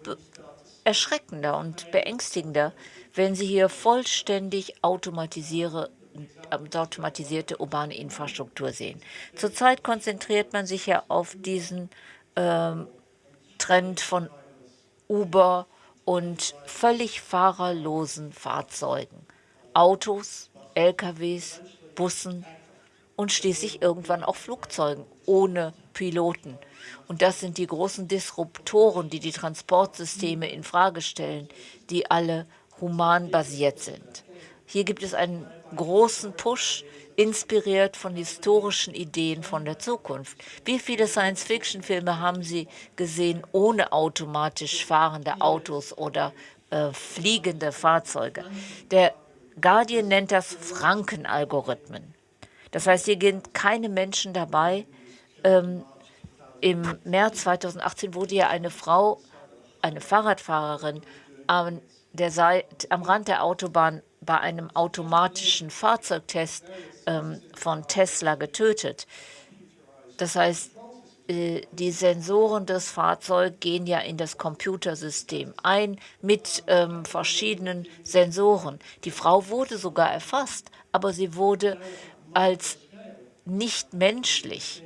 B: erschreckender und beängstigender, wenn Sie hier vollständig automatisierte urbane Infrastruktur sehen. Zurzeit konzentriert man sich ja auf diesen ähm, Trend von Uber und völlig fahrerlosen Fahrzeugen. Autos, LKWs, Bussen und schließlich irgendwann auch Flugzeugen ohne Piloten. Und das sind die großen Disruptoren, die die Transportsysteme in Frage stellen, die alle human basiert sind. Hier gibt es einen großen Push, inspiriert von historischen Ideen von der Zukunft. Wie viele Science-Fiction-Filme haben Sie gesehen ohne automatisch fahrende Autos oder äh, fliegende Fahrzeuge? Der Guardian nennt das Franken-Algorithmen. Das heißt, hier sind keine Menschen dabei, ähm, im März 2018 wurde ja eine Frau, eine Fahrradfahrerin, an der Seite, am Rand der Autobahn bei einem automatischen Fahrzeugtest ähm, von Tesla getötet. Das heißt, äh, die Sensoren des Fahrzeugs gehen ja in das Computersystem ein mit ähm, verschiedenen Sensoren. Die Frau wurde sogar erfasst, aber sie wurde als nicht menschlich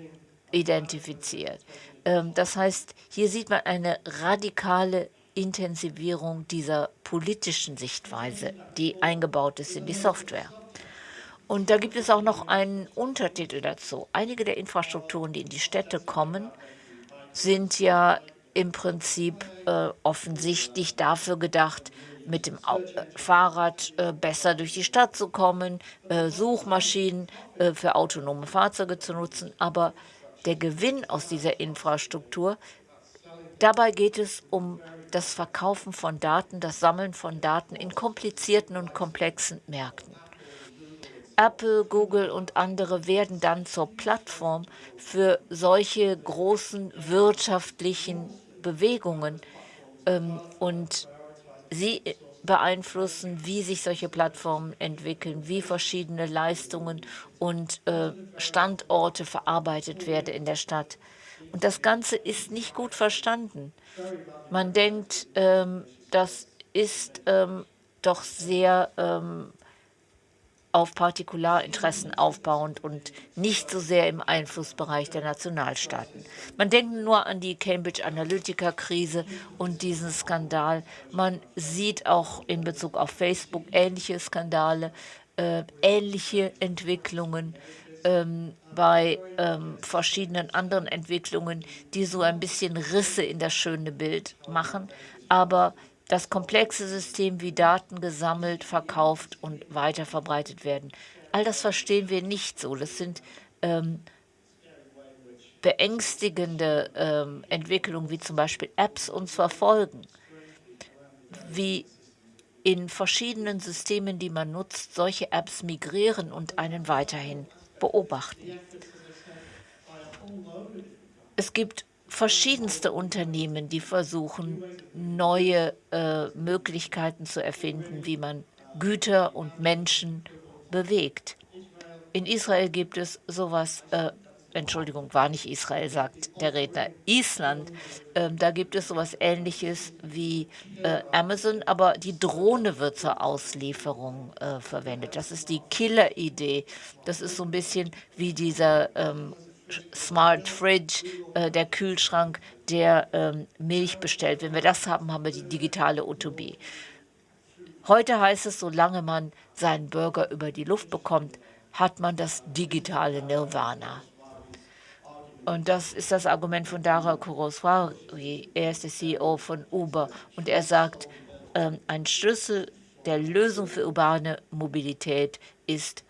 B: identifiziert. Ähm, das heißt, hier sieht man eine radikale Intensivierung dieser politischen Sichtweise, die eingebaut ist in die Software. Und da gibt es auch noch einen Untertitel dazu. Einige der Infrastrukturen, die in die Städte kommen, sind ja im Prinzip äh, offensichtlich dafür gedacht, mit dem äh, Fahrrad äh, besser durch die Stadt zu kommen, äh, Suchmaschinen äh, für autonome Fahrzeuge zu nutzen. Aber der Gewinn aus dieser Infrastruktur. Dabei geht es um das Verkaufen von Daten, das Sammeln von Daten in komplizierten und komplexen Märkten. Apple, Google und andere werden dann zur Plattform für solche großen wirtschaftlichen Bewegungen. Ähm, und sie beeinflussen, wie sich solche Plattformen entwickeln, wie verschiedene Leistungen und äh, Standorte verarbeitet werden in der Stadt. Und das Ganze ist nicht gut verstanden. Man denkt, ähm, das ist ähm, doch sehr ähm, auf Partikularinteressen aufbauend und nicht so sehr im Einflussbereich der Nationalstaaten. Man denkt nur an die Cambridge Analytica-Krise und diesen Skandal. Man sieht auch in Bezug auf Facebook ähnliche Skandale. äh, ähnliche Entwicklungen ähm, bei ähm, verschiedenen anderen Entwicklungen, die so ein bisschen Risse in das schöne Bild machen. Aber das komplexe System, wie Daten gesammelt, verkauft und weiterverbreitet werden, all das verstehen wir nicht so. Das sind ähm, beängstigende ähm, Entwicklungen, wie zum Beispiel Apps uns verfolgen, wie in verschiedenen Systemen, die man nutzt, solche Apps migrieren und einen weiterhin beobachten. Es gibt verschiedenste Unternehmen, die versuchen, neue äh, Möglichkeiten zu erfinden, wie man Güter und Menschen bewegt. In Israel gibt es sowas, äh, Entschuldigung, war nicht Israel, sagt der Redner, Island. Ähm, da gibt es sowas Ähnliches wie äh, Amazon, aber die Drohne wird zur Auslieferung äh, verwendet. Das ist die Killer-Idee. Das ist so ein bisschen wie dieser ähm, Smart Fridge, äh, der Kühlschrank, der ähm, Milch bestellt. Wenn wir das haben, haben wir die digitale Utopie. Heute heißt es, solange man seinen Burger über die Luft bekommt, hat man das digitale Nirvana. Und das ist das Argument von Dara Khosrowshahi. Er ist der CEO von Uber. Und er sagt, ähm, ein Schlüssel der Lösung für urbane Mobilität ist,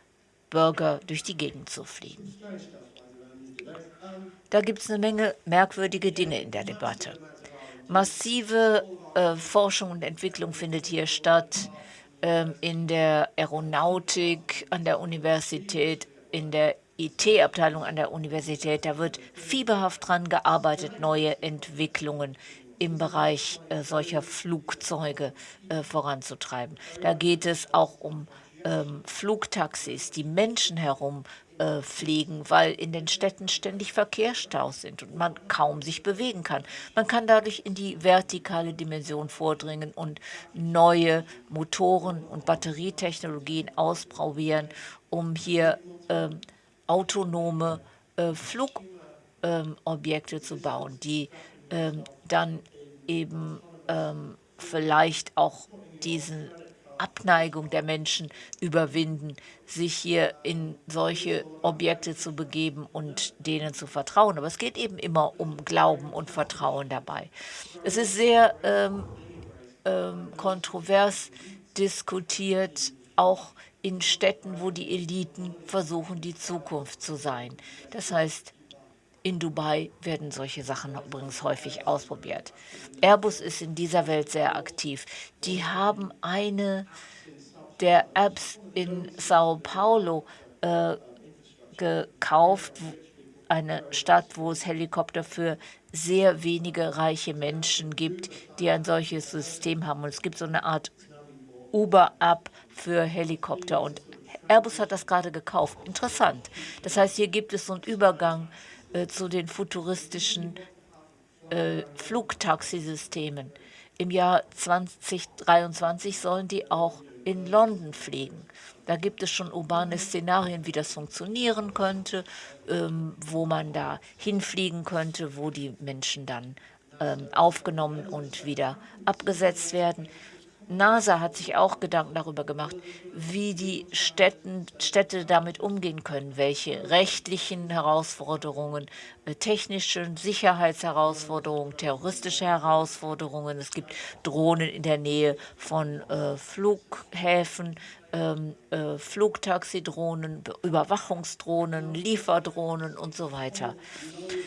B: Burger durch die Gegend zu fliegen. Da gibt es eine Menge merkwürdige Dinge in der Debatte. Massive äh, Forschung und Entwicklung findet hier statt äh, in der Aeronautik an der Universität, in der IT-Abteilung an der Universität. Da wird fieberhaft dran gearbeitet, neue Entwicklungen im Bereich äh, solcher Flugzeuge äh, voranzutreiben. Da geht es auch um ähm, Flugtaxis, die Menschen herum äh, fliegen, weil in den Städten ständig Verkehrsstaus sind und man kaum sich bewegen kann. Man kann dadurch in die vertikale Dimension vordringen und neue Motoren und Batterietechnologien ausprobieren, um hier ähm, autonome äh, Flugobjekte ähm, zu bauen, die ähm, dann eben ähm, vielleicht auch diesen Abneigung der Menschen überwinden, sich hier in solche Objekte zu begeben und denen zu vertrauen. Aber es geht eben immer um Glauben und Vertrauen dabei. Es ist sehr ähm, ähm, kontrovers diskutiert, auch in Städten, wo die Eliten versuchen, die Zukunft zu sein. Das heißt, in Dubai werden solche Sachen übrigens häufig ausprobiert. Airbus ist in dieser Welt sehr aktiv. Die haben eine der Apps in Sao Paulo äh, gekauft, eine Stadt, wo es Helikopter für sehr wenige reiche Menschen gibt, die ein solches System haben. Und es gibt so eine Art Uber-App für Helikopter. Und Airbus hat das gerade gekauft. Interessant. Das heißt, hier gibt es so einen Übergang äh, zu den futuristischen äh, Flugtaxisystemen. Im Jahr 2023 sollen die auch in London fliegen. Da gibt es schon urbane Szenarien, wie das funktionieren könnte, ähm, wo man da hinfliegen könnte, wo die Menschen dann ähm, aufgenommen und wieder abgesetzt werden. NASA hat sich auch Gedanken darüber gemacht, wie die Städten, Städte damit umgehen können, welche rechtlichen Herausforderungen, äh, technischen Sicherheitsherausforderungen, terroristische Herausforderungen. Es gibt Drohnen in der Nähe von äh, Flughäfen, ähm, äh, Flugtaxidrohnen, Überwachungsdrohnen, Lieferdrohnen und so weiter.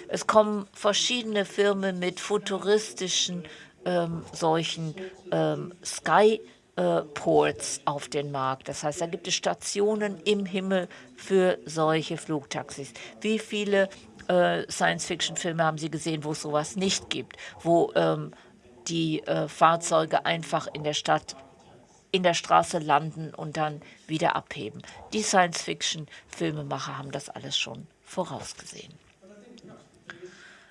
B: Es kommen verschiedene Firmen mit futuristischen ähm, solchen ähm, Skyports auf den Markt. Das heißt, da gibt es Stationen im Himmel für solche Flugtaxis. Wie viele äh, Science-Fiction-Filme haben Sie gesehen, wo es sowas nicht gibt, wo ähm, die äh, Fahrzeuge einfach in der Stadt in der Straße landen und dann wieder abheben. Die Science-Fiction-Filmemacher haben das alles schon vorausgesehen.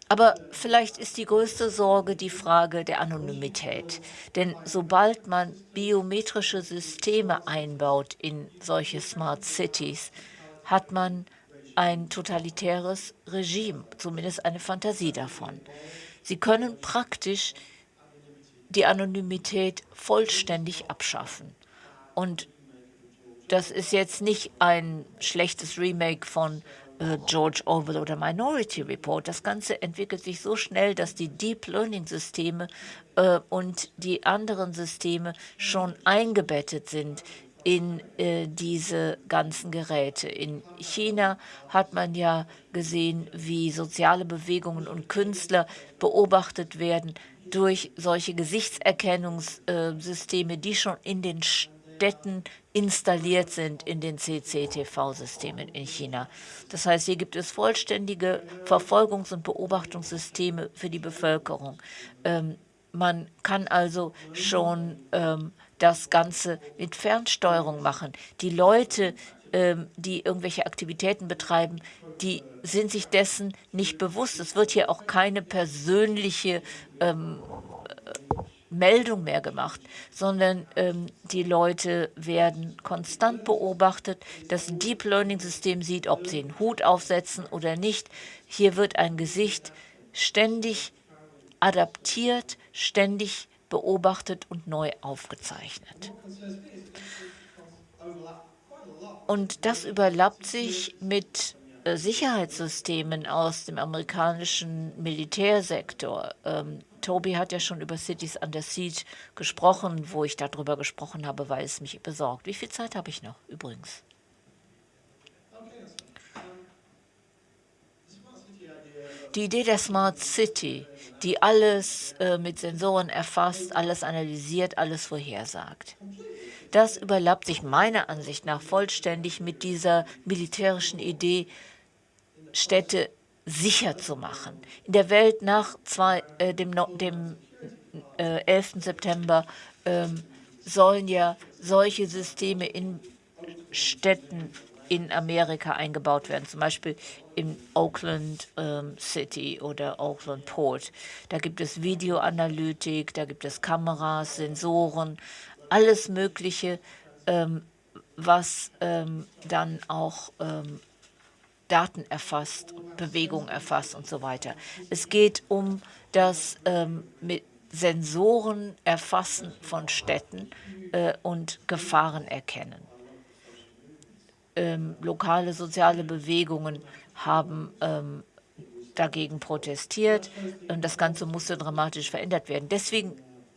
B: Aber vielleicht ist die größte Sorge die Frage der Anonymität. Denn sobald man biometrische Systeme einbaut in solche Smart Cities, hat man ein totalitäres Regime, zumindest eine Fantasie davon. Sie können praktisch die Anonymität vollständig abschaffen. Und das ist jetzt nicht ein schlechtes Remake von George Orwell oder Minority Report. Das Ganze entwickelt sich so schnell, dass die Deep Learning Systeme äh, und die anderen Systeme schon eingebettet sind in äh, diese ganzen Geräte. In China hat man ja gesehen, wie soziale Bewegungen und Künstler beobachtet werden durch solche Gesichtserkennungssysteme, die schon in den Städten installiert sind in den CCTV-Systemen in China. Das heißt, hier gibt es vollständige Verfolgungs- und Beobachtungssysteme für die Bevölkerung. Ähm, man kann also schon ähm, das Ganze mit Fernsteuerung machen. Die Leute, ähm, die irgendwelche Aktivitäten betreiben, die sind sich dessen nicht bewusst. Es wird hier auch keine persönliche ähm, Meldung mehr gemacht, sondern ähm, die Leute werden konstant beobachtet. Das Deep Learning System sieht, ob sie einen Hut aufsetzen oder nicht. Hier wird ein Gesicht ständig adaptiert, ständig beobachtet und neu aufgezeichnet. Und das überlappt sich mit äh, Sicherheitssystemen aus dem amerikanischen Militärsektor. Toby hat ja schon über Cities Under Siege gesprochen, wo ich darüber gesprochen habe, weil es mich besorgt. Wie viel Zeit habe ich noch übrigens? Die Idee der Smart City, die alles äh, mit Sensoren erfasst, alles analysiert, alles vorhersagt. Das überlappt sich meiner Ansicht nach vollständig mit dieser militärischen Idee, Städte sicher zu machen. In der Welt nach zwei, äh, dem, dem äh, 11. September ähm, sollen ja solche Systeme in Städten in Amerika eingebaut werden, zum Beispiel in Oakland ähm, City oder Oakland Port. Da gibt es Videoanalytik, da gibt es Kameras, Sensoren, alles Mögliche, ähm, was ähm, dann auch ähm, Daten erfasst, Bewegung erfasst und so weiter. Es geht um das ähm, mit Sensoren erfassen von Städten äh, und Gefahren erkennen. Ähm, lokale soziale Bewegungen haben ähm, dagegen protestiert und das Ganze musste dramatisch verändert werden. Deswegen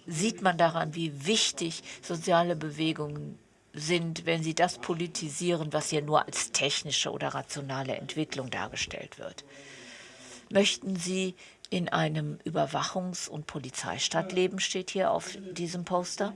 B: sieht man daran, wie wichtig soziale Bewegungen sind, wenn sie das politisieren, was hier nur als technische oder rationale Entwicklung dargestellt wird. Möchten Sie in einem Überwachungs- und Polizeistaat leben, steht hier auf diesem Poster.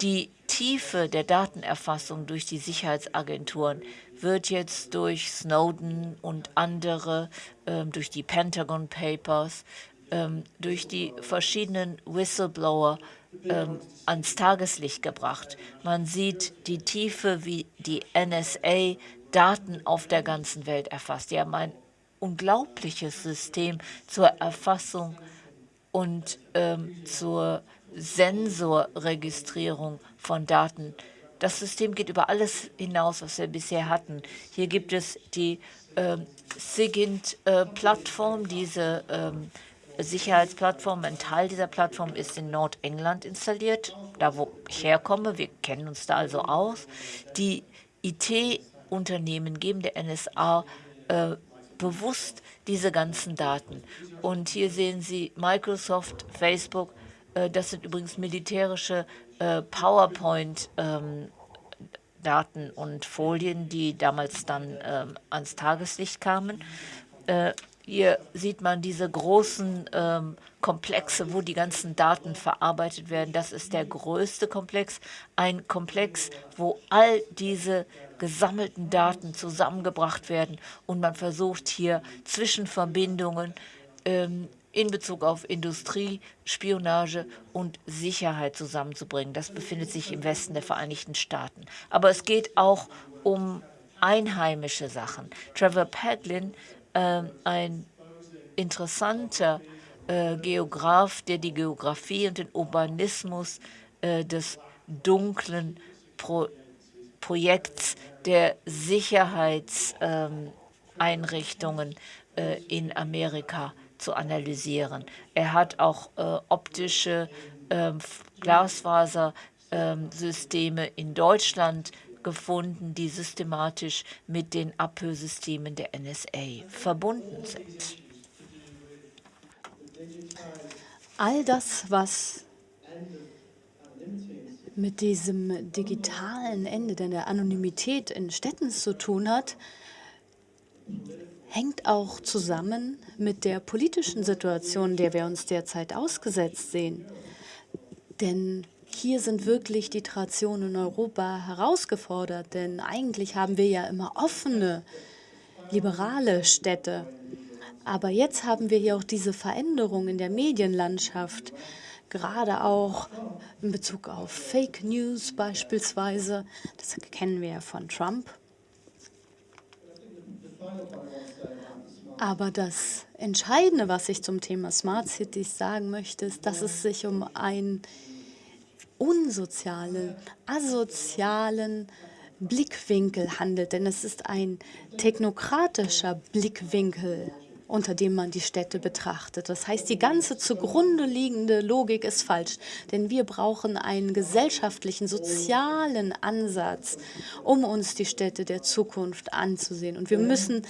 B: Die Tiefe der Datenerfassung durch die Sicherheitsagenturen wird jetzt durch Snowden und andere, ähm, durch die Pentagon Papers, ähm, durch die verschiedenen Whistleblower ähm, ans Tageslicht gebracht. Man sieht die Tiefe, wie die NSA Daten auf der ganzen Welt erfasst. Die haben ein unglaubliches System zur Erfassung und ähm, zur Sensorregistrierung von Daten. Das System geht über alles hinaus, was wir bisher hatten. Hier gibt es die ähm, SIGINT-Plattform, äh, diese ähm, Sicherheitsplattform. Ein Teil dieser Plattform ist in Nordengland installiert, da wo ich herkomme. Wir kennen uns da also aus. Die IT-Unternehmen geben der NSA äh, bewusst diese ganzen Daten. Und hier sehen Sie Microsoft, Facebook, äh, das sind übrigens militärische äh, PowerPoint ähm, Daten und Folien, die damals dann ähm, ans Tageslicht kamen. Hier sieht man diese großen ähm, Komplexe, wo die ganzen Daten verarbeitet werden. Das ist der größte Komplex. Ein Komplex, wo all diese gesammelten Daten zusammengebracht werden und man versucht hier Zwischenverbindungen ähm, in Bezug auf Industrie, Spionage und Sicherheit zusammenzubringen. Das befindet sich im Westen der Vereinigten Staaten. Aber es geht auch um einheimische Sachen. Trevor Padlin äh, ein interessanter äh, Geograf, der die Geografie und den Urbanismus äh, des dunklen Pro Projekts der Sicherheitseinrichtungen ähm, in Amerika zu analysieren. Er hat auch äh, optische ähm, Glasfaser ähm, in Deutschland gefunden, die systematisch mit den Abhörsystemen der NSA verbunden sind.
D: All das, was mit diesem digitalen Ende der Anonymität in Städten zu tun hat, hängt auch zusammen mit der politischen Situation, der wir uns derzeit ausgesetzt sehen. Denn hier sind wirklich die Traditionen in Europa herausgefordert, denn eigentlich haben wir ja immer offene, liberale Städte. Aber jetzt haben wir hier auch diese Veränderung in der Medienlandschaft, gerade auch in Bezug auf Fake News beispielsweise. Das kennen wir ja von Trump. Aber das Entscheidende, was ich zum Thema Smart Cities sagen möchte, ist, dass es sich um einen unsozialen, asozialen Blickwinkel handelt. Denn es ist ein technokratischer Blickwinkel unter dem man die Städte betrachtet. Das heißt, die ganze zugrunde liegende Logik ist falsch, denn wir brauchen einen gesellschaftlichen, sozialen Ansatz, um uns die Städte der Zukunft anzusehen. Und wir müssen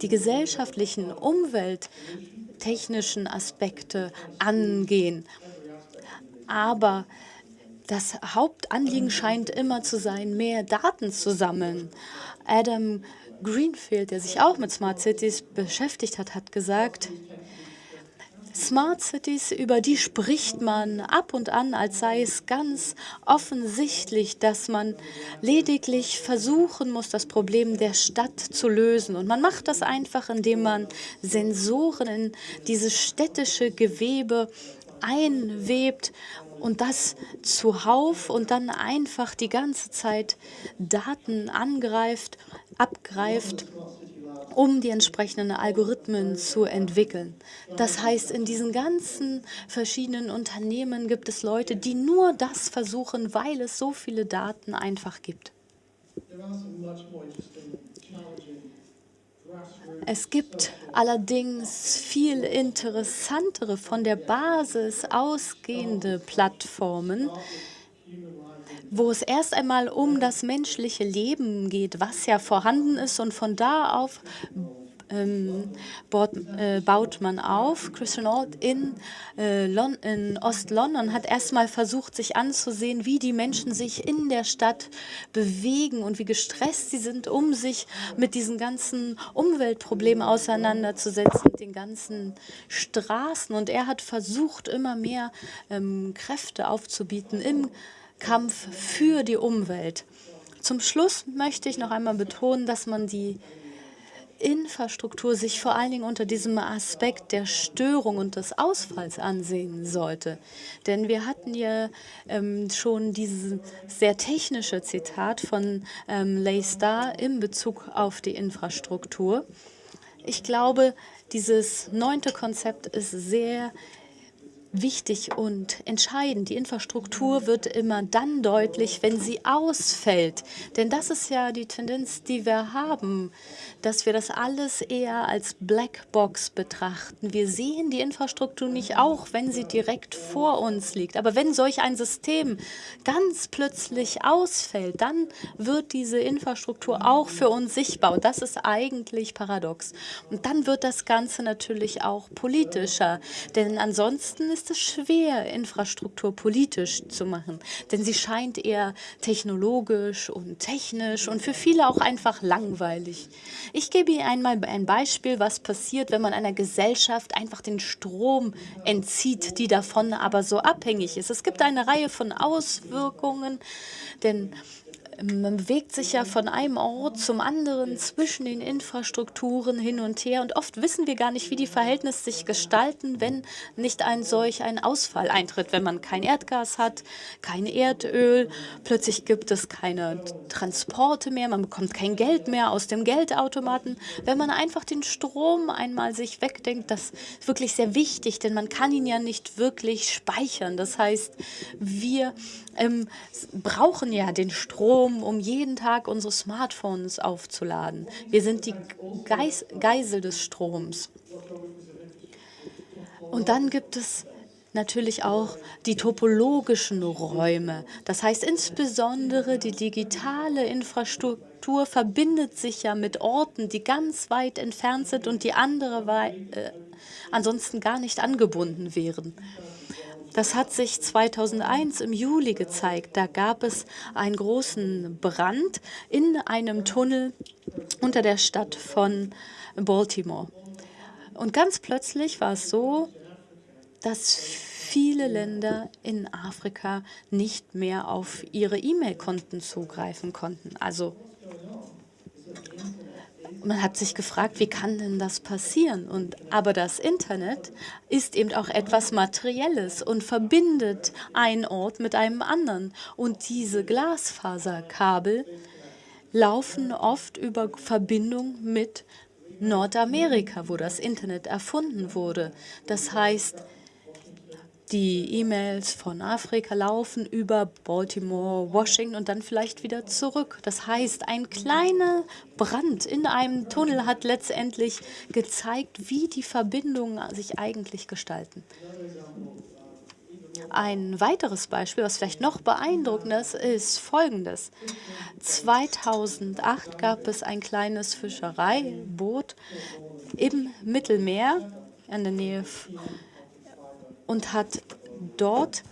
D: die gesellschaftlichen, umwelttechnischen Aspekte angehen. Aber das Hauptanliegen scheint immer zu sein, mehr Daten zu sammeln. Adam Greenfield, der sich auch mit Smart Cities beschäftigt hat, hat gesagt, Smart Cities, über die spricht man ab und an, als sei es ganz offensichtlich, dass man lediglich versuchen muss, das Problem der Stadt zu lösen. Und man macht das einfach, indem man Sensoren in dieses städtische Gewebe einwebt und das zuhauf und dann einfach die ganze Zeit Daten angreift, abgreift, um die entsprechenden Algorithmen zu entwickeln. Das heißt, in diesen ganzen verschiedenen Unternehmen gibt es Leute, die nur das versuchen, weil es so viele Daten einfach gibt. Es gibt allerdings viel interessantere, von der Basis ausgehende Plattformen, wo es erst einmal um das menschliche Leben geht, was ja vorhanden ist und von da auf ähm, baut, äh, baut, man auf. Christian Alt in, äh, in Ost-London hat erstmal versucht, sich anzusehen, wie die Menschen sich in der Stadt bewegen und wie gestresst sie sind, um sich mit diesen ganzen Umweltproblemen auseinanderzusetzen, mit den ganzen Straßen. Und er hat versucht, immer mehr ähm, Kräfte aufzubieten im Kampf für die Umwelt. Zum Schluss möchte ich noch einmal betonen, dass man die Infrastruktur sich vor allen Dingen unter diesem Aspekt der Störung und des Ausfalls ansehen sollte. Denn wir hatten ja ähm, schon dieses sehr technische Zitat von ähm, Leigh Starr in Bezug auf die Infrastruktur. Ich glaube, dieses neunte Konzept ist sehr wichtig und entscheidend. Die Infrastruktur wird immer dann deutlich, wenn sie ausfällt. Denn das ist ja die Tendenz, die wir haben, dass wir das alles eher als Blackbox betrachten. Wir sehen die Infrastruktur nicht auch, wenn sie direkt vor uns liegt. Aber wenn solch ein System ganz plötzlich ausfällt, dann wird diese Infrastruktur auch für uns sichtbar. Und das ist eigentlich paradox. Und dann wird das Ganze natürlich auch politischer. Denn ansonsten ist ist es schwer, Infrastruktur politisch zu machen, denn sie scheint eher technologisch und technisch und für viele auch einfach langweilig. Ich gebe Ihnen einmal ein Beispiel, was passiert, wenn man einer Gesellschaft einfach den Strom entzieht, die davon aber so abhängig ist. Es gibt eine Reihe von Auswirkungen, denn man bewegt sich ja von einem Ort zum anderen zwischen den Infrastrukturen hin und her und oft wissen wir gar nicht, wie die Verhältnisse sich gestalten, wenn nicht ein solch ein Ausfall eintritt, wenn man kein Erdgas hat, kein Erdöl, plötzlich gibt es keine Transporte mehr, man bekommt kein Geld mehr aus dem Geldautomaten. Wenn man einfach den Strom einmal sich wegdenkt, das ist wirklich sehr wichtig, denn man kann ihn ja nicht wirklich speichern. Das heißt, wir ähm, brauchen ja den Strom, um jeden Tag unsere Smartphones aufzuladen. Wir sind die Geis Geisel des Stroms. Und dann gibt es natürlich auch die topologischen Räume. Das heißt insbesondere die digitale Infrastruktur verbindet sich ja mit Orten, die ganz weit entfernt sind und die andere äh, ansonsten gar nicht angebunden wären. Das hat sich 2001 im Juli gezeigt. Da gab es einen großen Brand in einem Tunnel unter der Stadt von Baltimore. Und ganz plötzlich war es so, dass viele Länder in Afrika nicht mehr auf ihre E-Mail-Konten zugreifen konnten. Also man hat sich gefragt, wie kann denn das passieren? Und, aber das Internet ist eben auch etwas Materielles und verbindet einen Ort mit einem anderen. Und diese Glasfaserkabel laufen oft über Verbindung mit Nordamerika, wo das Internet erfunden wurde. Das heißt, die E-Mails von Afrika laufen über Baltimore, Washington und dann vielleicht wieder zurück. Das heißt, ein kleiner Brand in einem Tunnel hat letztendlich gezeigt, wie die Verbindungen sich eigentlich gestalten. Ein weiteres Beispiel, was vielleicht noch beeindruckender ist, ist folgendes. 2008 gab es ein kleines Fischereiboot im Mittelmeer in der Nähe und hat dort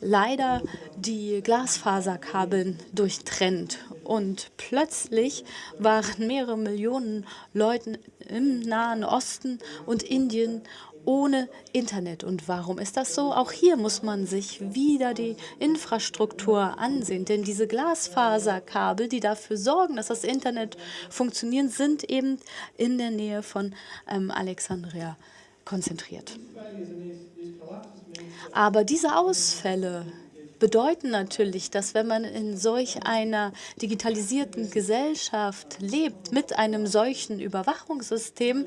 D: leider die Glasfaserkabeln durchtrennt. Und plötzlich waren mehrere Millionen Leute im Nahen Osten und Indien ohne Internet. Und warum ist das so? Auch hier muss man sich wieder die Infrastruktur ansehen. Denn diese Glasfaserkabel, die dafür sorgen, dass das Internet funktioniert, sind eben in der Nähe von ähm, Alexandria konzentriert. Aber diese Ausfälle bedeuten natürlich, dass wenn man in solch einer digitalisierten Gesellschaft lebt, mit einem solchen Überwachungssystem,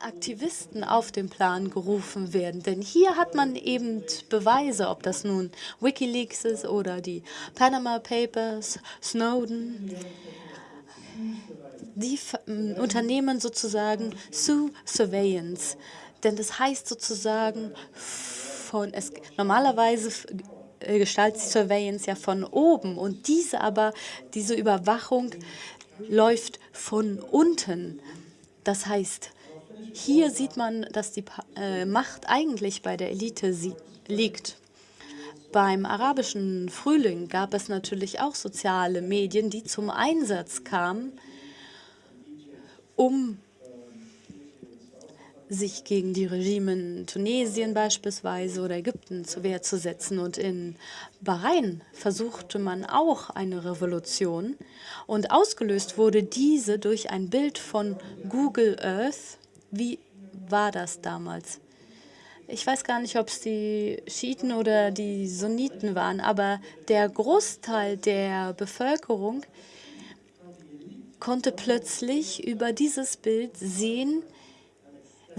D: Aktivisten auf den Plan gerufen werden. Denn hier hat man eben Beweise, ob das nun Wikileaks ist oder die Panama Papers, Snowden. Die Unternehmen sozusagen Sue Surveillance. Denn das heißt sozusagen von, es, normalerweise äh, gestaltet sich Surveillance ja von oben und diese aber, diese Überwachung läuft von unten. Das heißt, hier sieht man, dass die äh, Macht eigentlich bei der Elite liegt. Beim arabischen Frühling gab es natürlich auch soziale Medien, die zum Einsatz kamen, um sich gegen die Regime in Tunesien beispielsweise oder Ägypten zur Wehr zu setzen. Und in Bahrain versuchte man auch eine Revolution. Und ausgelöst wurde diese durch ein Bild von Google Earth. Wie war das damals? Ich weiß gar nicht, ob es die Schiiten oder die Sunniten waren, aber der Großteil der Bevölkerung konnte plötzlich über dieses Bild sehen,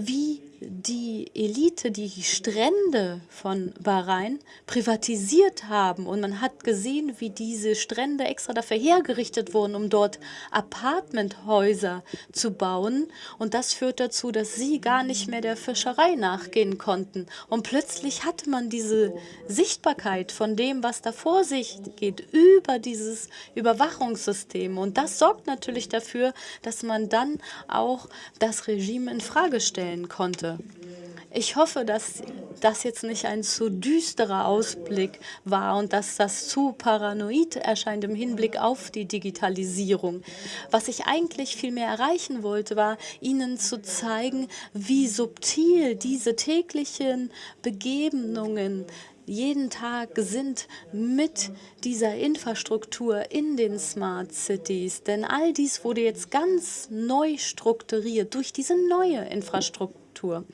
D: wie die Elite die Strände von Bahrain privatisiert haben. Und man hat gesehen, wie diese Strände extra dafür hergerichtet wurden, um dort Apartmenthäuser zu bauen. Und das führt dazu, dass sie gar nicht mehr der Fischerei nachgehen konnten. Und plötzlich hatte man diese Sichtbarkeit von dem, was da vor sich geht, über dieses Überwachungssystem. Und das sorgt natürlich dafür, dass man dann auch das Regime in Frage stellen konnte. Ich hoffe, dass das jetzt nicht ein zu düsterer Ausblick war und dass das zu paranoid erscheint im Hinblick auf die Digitalisierung. Was ich eigentlich viel mehr erreichen wollte, war, Ihnen zu zeigen, wie subtil diese täglichen Begebenungen jeden Tag sind mit dieser Infrastruktur in den Smart Cities. Denn all dies wurde jetzt ganz neu strukturiert durch diese neue Infrastruktur. Kultur.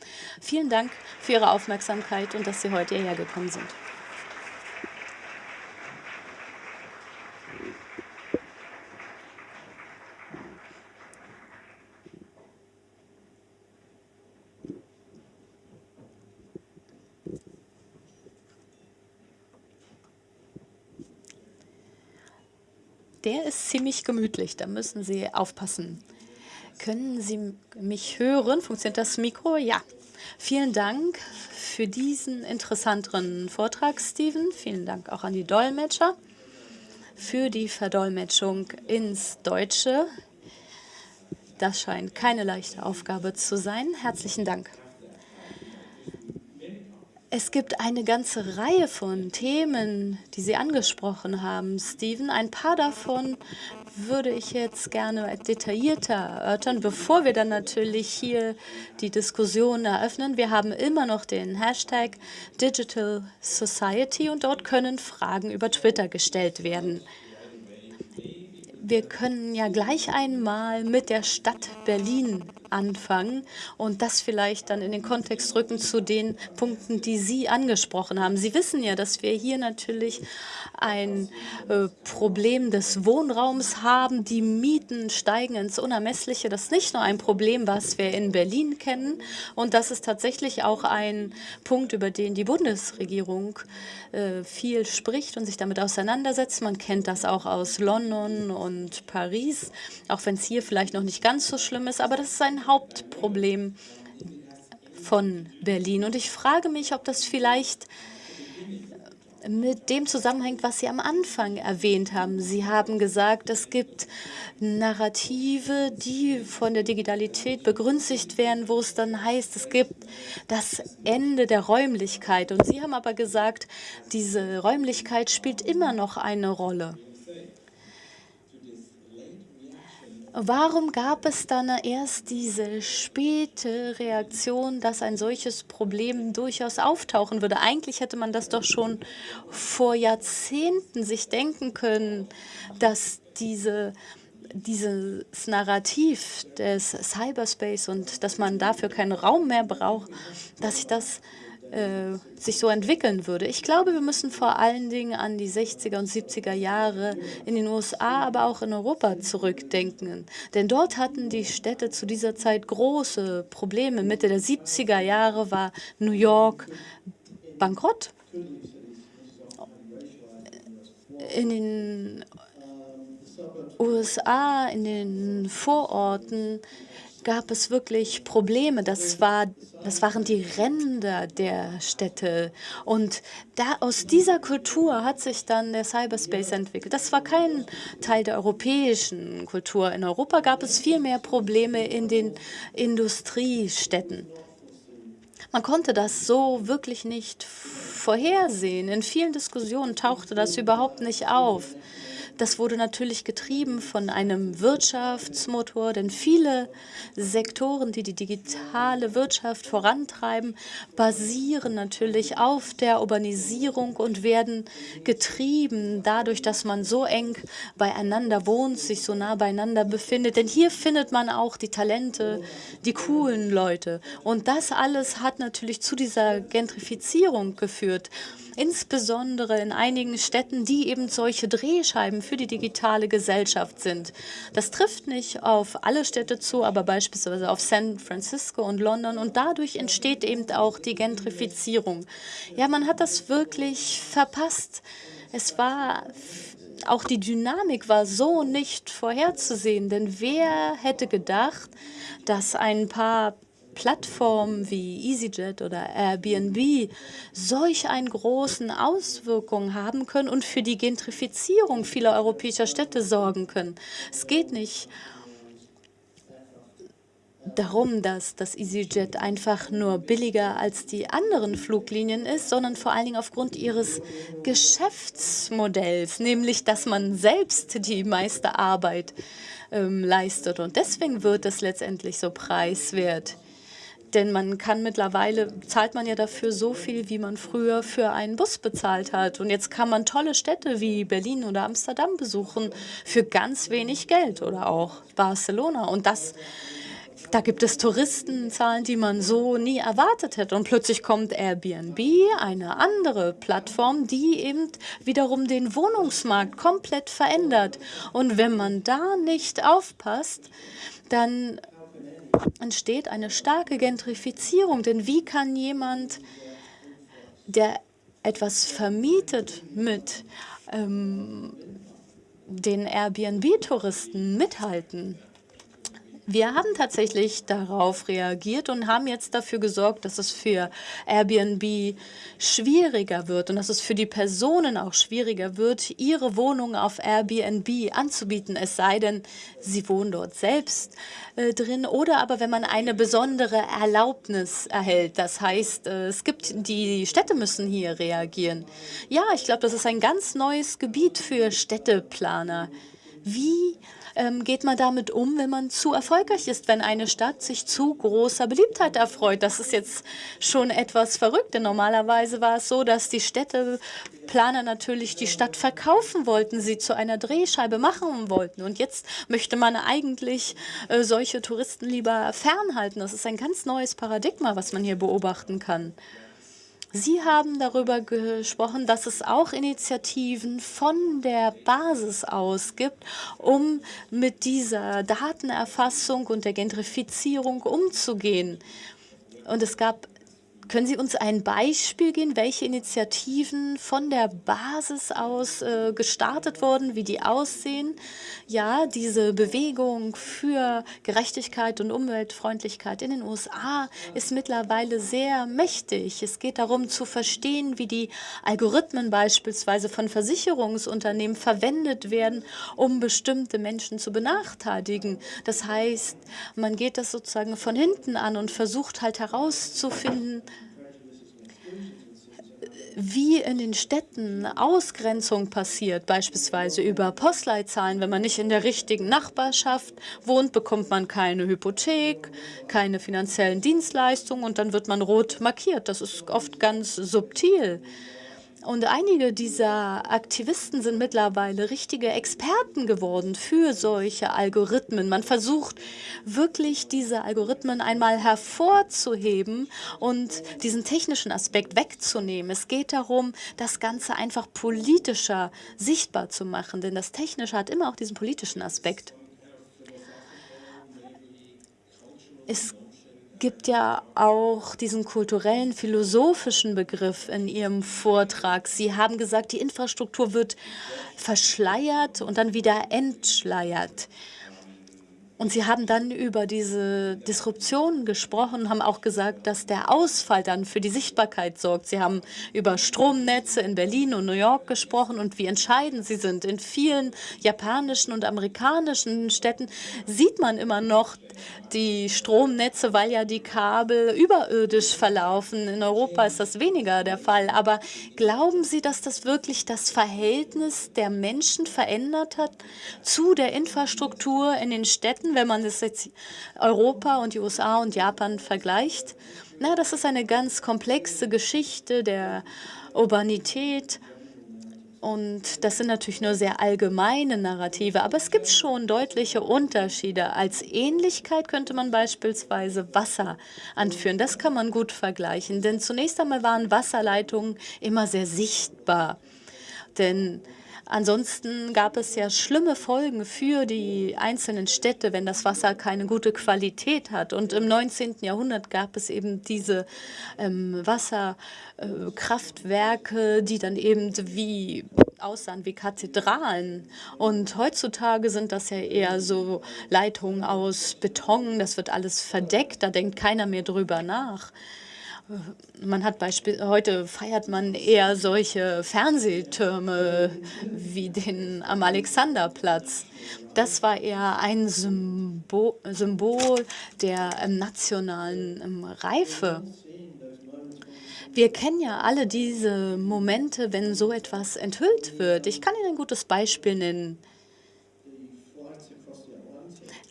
D: Vielen Dank für Ihre Aufmerksamkeit und dass Sie heute hierher gekommen sind. Der ist ziemlich gemütlich, da müssen Sie aufpassen. Können Sie mich hören? Funktioniert das Mikro? Ja. Vielen Dank für diesen interessanten Vortrag, Steven. Vielen Dank auch an die Dolmetscher für die Verdolmetschung ins Deutsche. Das scheint keine leichte Aufgabe zu sein. Herzlichen Dank. Es gibt eine ganze Reihe von Themen, die Sie angesprochen haben, Steven. Ein paar davon würde ich jetzt gerne detaillierter erörtern, bevor wir dann natürlich hier die Diskussion eröffnen. Wir haben immer noch den Hashtag Digital Society und dort können Fragen über Twitter gestellt werden. Wir können ja gleich einmal mit der Stadt Berlin anfangen und das vielleicht dann in den Kontext rücken zu den Punkten, die Sie angesprochen haben. Sie wissen ja, dass wir hier natürlich ein äh, Problem des Wohnraums haben. Die Mieten steigen ins Unermessliche. Das ist nicht nur ein Problem, was wir in Berlin kennen. Und das ist tatsächlich auch ein Punkt, über den die Bundesregierung äh, viel spricht und sich damit auseinandersetzt. Man kennt das auch aus London und Paris, auch wenn es hier vielleicht noch nicht ganz so schlimm ist. Aber das ist ein Hauptproblem von Berlin. Und ich frage mich, ob das vielleicht mit dem zusammenhängt, was Sie am Anfang erwähnt haben. Sie haben gesagt, es gibt Narrative, die von der Digitalität begünstigt werden, wo es dann heißt, es gibt das Ende der Räumlichkeit. Und Sie haben aber gesagt, diese Räumlichkeit spielt immer noch eine Rolle. Warum gab es dann erst diese späte Reaktion, dass ein solches Problem durchaus auftauchen würde? Eigentlich hätte man das doch schon vor Jahrzehnten sich denken können, dass diese dieses Narrativ des Cyberspace und dass man dafür keinen Raum mehr braucht, dass sich das äh, sich so entwickeln würde. Ich glaube, wir müssen vor allen Dingen an die 60er und 70er Jahre in den USA, aber auch in Europa zurückdenken. Denn dort hatten die Städte zu dieser Zeit große Probleme. Mitte der 70er Jahre war New York bankrott. In den USA, in den Vororten, gab es wirklich Probleme. Das, war, das waren die Ränder der Städte. Und da, aus dieser Kultur hat sich dann der Cyberspace entwickelt. Das war kein Teil der europäischen Kultur. In Europa gab es viel mehr Probleme in den Industriestädten. Man konnte das so wirklich nicht vorhersehen. In vielen Diskussionen tauchte das überhaupt nicht auf. Das wurde natürlich getrieben von einem Wirtschaftsmotor, denn viele Sektoren, die die digitale Wirtschaft vorantreiben, basieren natürlich auf der Urbanisierung und werden getrieben dadurch, dass man so eng beieinander wohnt, sich so nah beieinander befindet. Denn hier findet man auch die Talente, die coolen Leute. Und das alles hat natürlich zu dieser Gentrifizierung geführt insbesondere in einigen Städten, die eben solche Drehscheiben für die digitale Gesellschaft sind. Das trifft nicht auf alle Städte zu, aber beispielsweise auf San Francisco und London und dadurch entsteht eben auch die Gentrifizierung. Ja, man hat das wirklich verpasst. Es war auch die Dynamik war so nicht vorherzusehen, denn wer hätte gedacht, dass ein paar Plattformen wie EasyJet oder Airbnb solch einen großen Auswirkungen haben können und für die Gentrifizierung vieler europäischer Städte sorgen können. Es geht nicht darum, dass das EasyJet einfach nur billiger als die anderen Fluglinien ist, sondern vor allen Dingen aufgrund ihres Geschäftsmodells, nämlich dass man selbst die meiste Arbeit ähm, leistet. Und deswegen wird es letztendlich so preiswert. Denn man kann mittlerweile, zahlt man ja dafür so viel, wie man früher für einen Bus bezahlt hat. Und jetzt kann man tolle Städte wie Berlin oder Amsterdam besuchen für ganz wenig Geld oder auch Barcelona. Und das da gibt es Touristenzahlen, die man so nie erwartet hätte. Und plötzlich kommt Airbnb, eine andere Plattform, die eben wiederum den Wohnungsmarkt komplett verändert. Und wenn man da nicht aufpasst, dann entsteht eine starke Gentrifizierung. Denn wie kann jemand, der etwas vermietet mit ähm, den Airbnb-Touristen mithalten? Wir haben tatsächlich darauf reagiert und haben jetzt dafür gesorgt, dass es für Airbnb schwieriger wird und dass es für die Personen auch schwieriger wird, ihre Wohnung auf Airbnb anzubieten, es sei denn, sie wohnen dort selbst äh, drin oder aber wenn man eine besondere Erlaubnis erhält. Das heißt, äh, es gibt, die Städte müssen hier reagieren. Ja, ich glaube, das ist ein ganz neues Gebiet für Städteplaner. Wie ähm, geht man damit um, wenn man zu erfolgreich ist, wenn eine Stadt sich zu großer Beliebtheit erfreut? Das ist jetzt schon etwas verrückt, denn normalerweise war es so, dass die Städteplaner natürlich die Stadt verkaufen wollten, sie zu einer Drehscheibe machen wollten. Und jetzt möchte man eigentlich äh, solche Touristen lieber fernhalten. Das ist ein ganz neues Paradigma, was man hier beobachten kann. Sie haben darüber gesprochen, dass es auch Initiativen von der Basis aus gibt, um mit dieser Datenerfassung und der Gentrifizierung umzugehen. Und es gab können Sie uns ein Beispiel geben, welche Initiativen von der Basis aus äh, gestartet wurden, wie die aussehen? Ja, diese Bewegung für Gerechtigkeit und Umweltfreundlichkeit in den USA ist mittlerweile sehr mächtig. Es geht darum zu verstehen, wie die Algorithmen beispielsweise von Versicherungsunternehmen verwendet werden, um bestimmte Menschen zu benachteiligen. Das heißt, man geht das sozusagen von hinten an und versucht halt herauszufinden, wie in den Städten Ausgrenzung passiert, beispielsweise über Postleitzahlen. Wenn man nicht in der richtigen Nachbarschaft wohnt, bekommt man keine Hypothek, keine finanziellen Dienstleistungen und dann wird man rot markiert. Das ist oft ganz subtil. Und einige dieser Aktivisten sind mittlerweile richtige Experten geworden für solche Algorithmen. Man versucht wirklich, diese Algorithmen einmal hervorzuheben und diesen technischen Aspekt wegzunehmen. Es geht darum, das Ganze einfach politischer sichtbar zu machen, denn das Technische hat immer auch diesen politischen Aspekt. Es gibt ja auch diesen kulturellen, philosophischen Begriff in Ihrem Vortrag. Sie haben gesagt, die Infrastruktur wird verschleiert und dann wieder entschleiert. Und Sie haben dann über diese Disruption gesprochen, haben auch gesagt, dass der Ausfall dann für die Sichtbarkeit sorgt. Sie haben über Stromnetze in Berlin und New York gesprochen und wie entscheidend sie sind. In vielen japanischen und amerikanischen Städten sieht man immer noch die Stromnetze, weil ja die Kabel überirdisch verlaufen. In Europa ist das weniger der Fall. Aber glauben Sie, dass das wirklich das Verhältnis der Menschen verändert hat zu der Infrastruktur in den Städten? Städten, wenn man das jetzt Europa und die USA und Japan vergleicht. Na, das ist eine ganz komplexe Geschichte der Urbanität. Und das sind natürlich nur sehr allgemeine Narrative, aber es gibt schon deutliche Unterschiede. Als Ähnlichkeit könnte man beispielsweise Wasser anführen. Das kann man gut vergleichen, denn zunächst einmal waren Wasserleitungen immer sehr sichtbar. Denn Ansonsten gab es ja schlimme Folgen für die einzelnen Städte, wenn das Wasser keine gute Qualität hat. Und im 19. Jahrhundert gab es eben diese ähm, Wasserkraftwerke, äh, die dann eben wie aussahen wie Kathedralen. Und heutzutage sind das ja eher so Leitungen aus Beton. Das wird alles verdeckt, da denkt keiner mehr drüber nach. Man hat Beispiel, heute feiert man eher solche Fernsehtürme wie den am Alexanderplatz. Das war eher ein Symbol, Symbol der ähm, nationalen ähm, Reife. Wir kennen ja alle diese Momente, wenn so etwas enthüllt wird. Ich kann Ihnen ein gutes Beispiel nennen.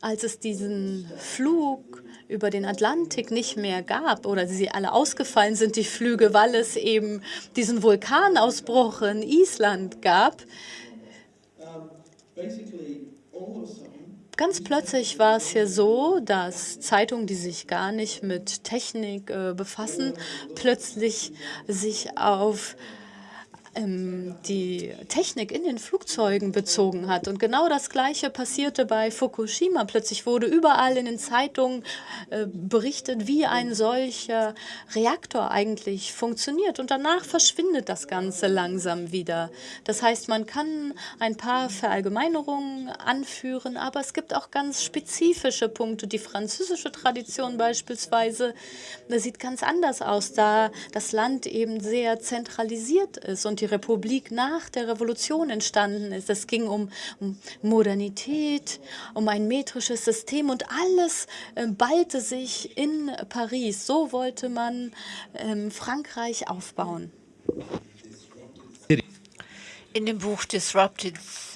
D: Als es diesen Flug über den Atlantik nicht mehr gab oder sie alle ausgefallen sind, die Flüge, weil es eben diesen Vulkanausbruch in Island gab. Ganz plötzlich war es hier so, dass Zeitungen, die sich gar nicht mit Technik äh, befassen, plötzlich sich auf ähm, die Technik in den Flugzeugen bezogen hat. Und genau das Gleiche passierte bei Fukushima. Plötzlich wurde überall in den Zeitungen äh, berichtet, wie ein solcher Reaktor eigentlich funktioniert. Und danach verschwindet das Ganze langsam wieder. Das heißt, man kann ein paar Verallgemeinerungen anführen, aber es gibt auch ganz spezifische Punkte. Die französische Tradition beispielsweise, das sieht ganz anders aus, da das Land eben sehr zentralisiert ist und die Republik nach der Revolution entstanden ist. Es ging um, Modernität, um ein metrisches System und alles äh, ballte sich in Paris. So wollte man ähm, Frankreich aufbauen.
B: In dem Buch Disrupted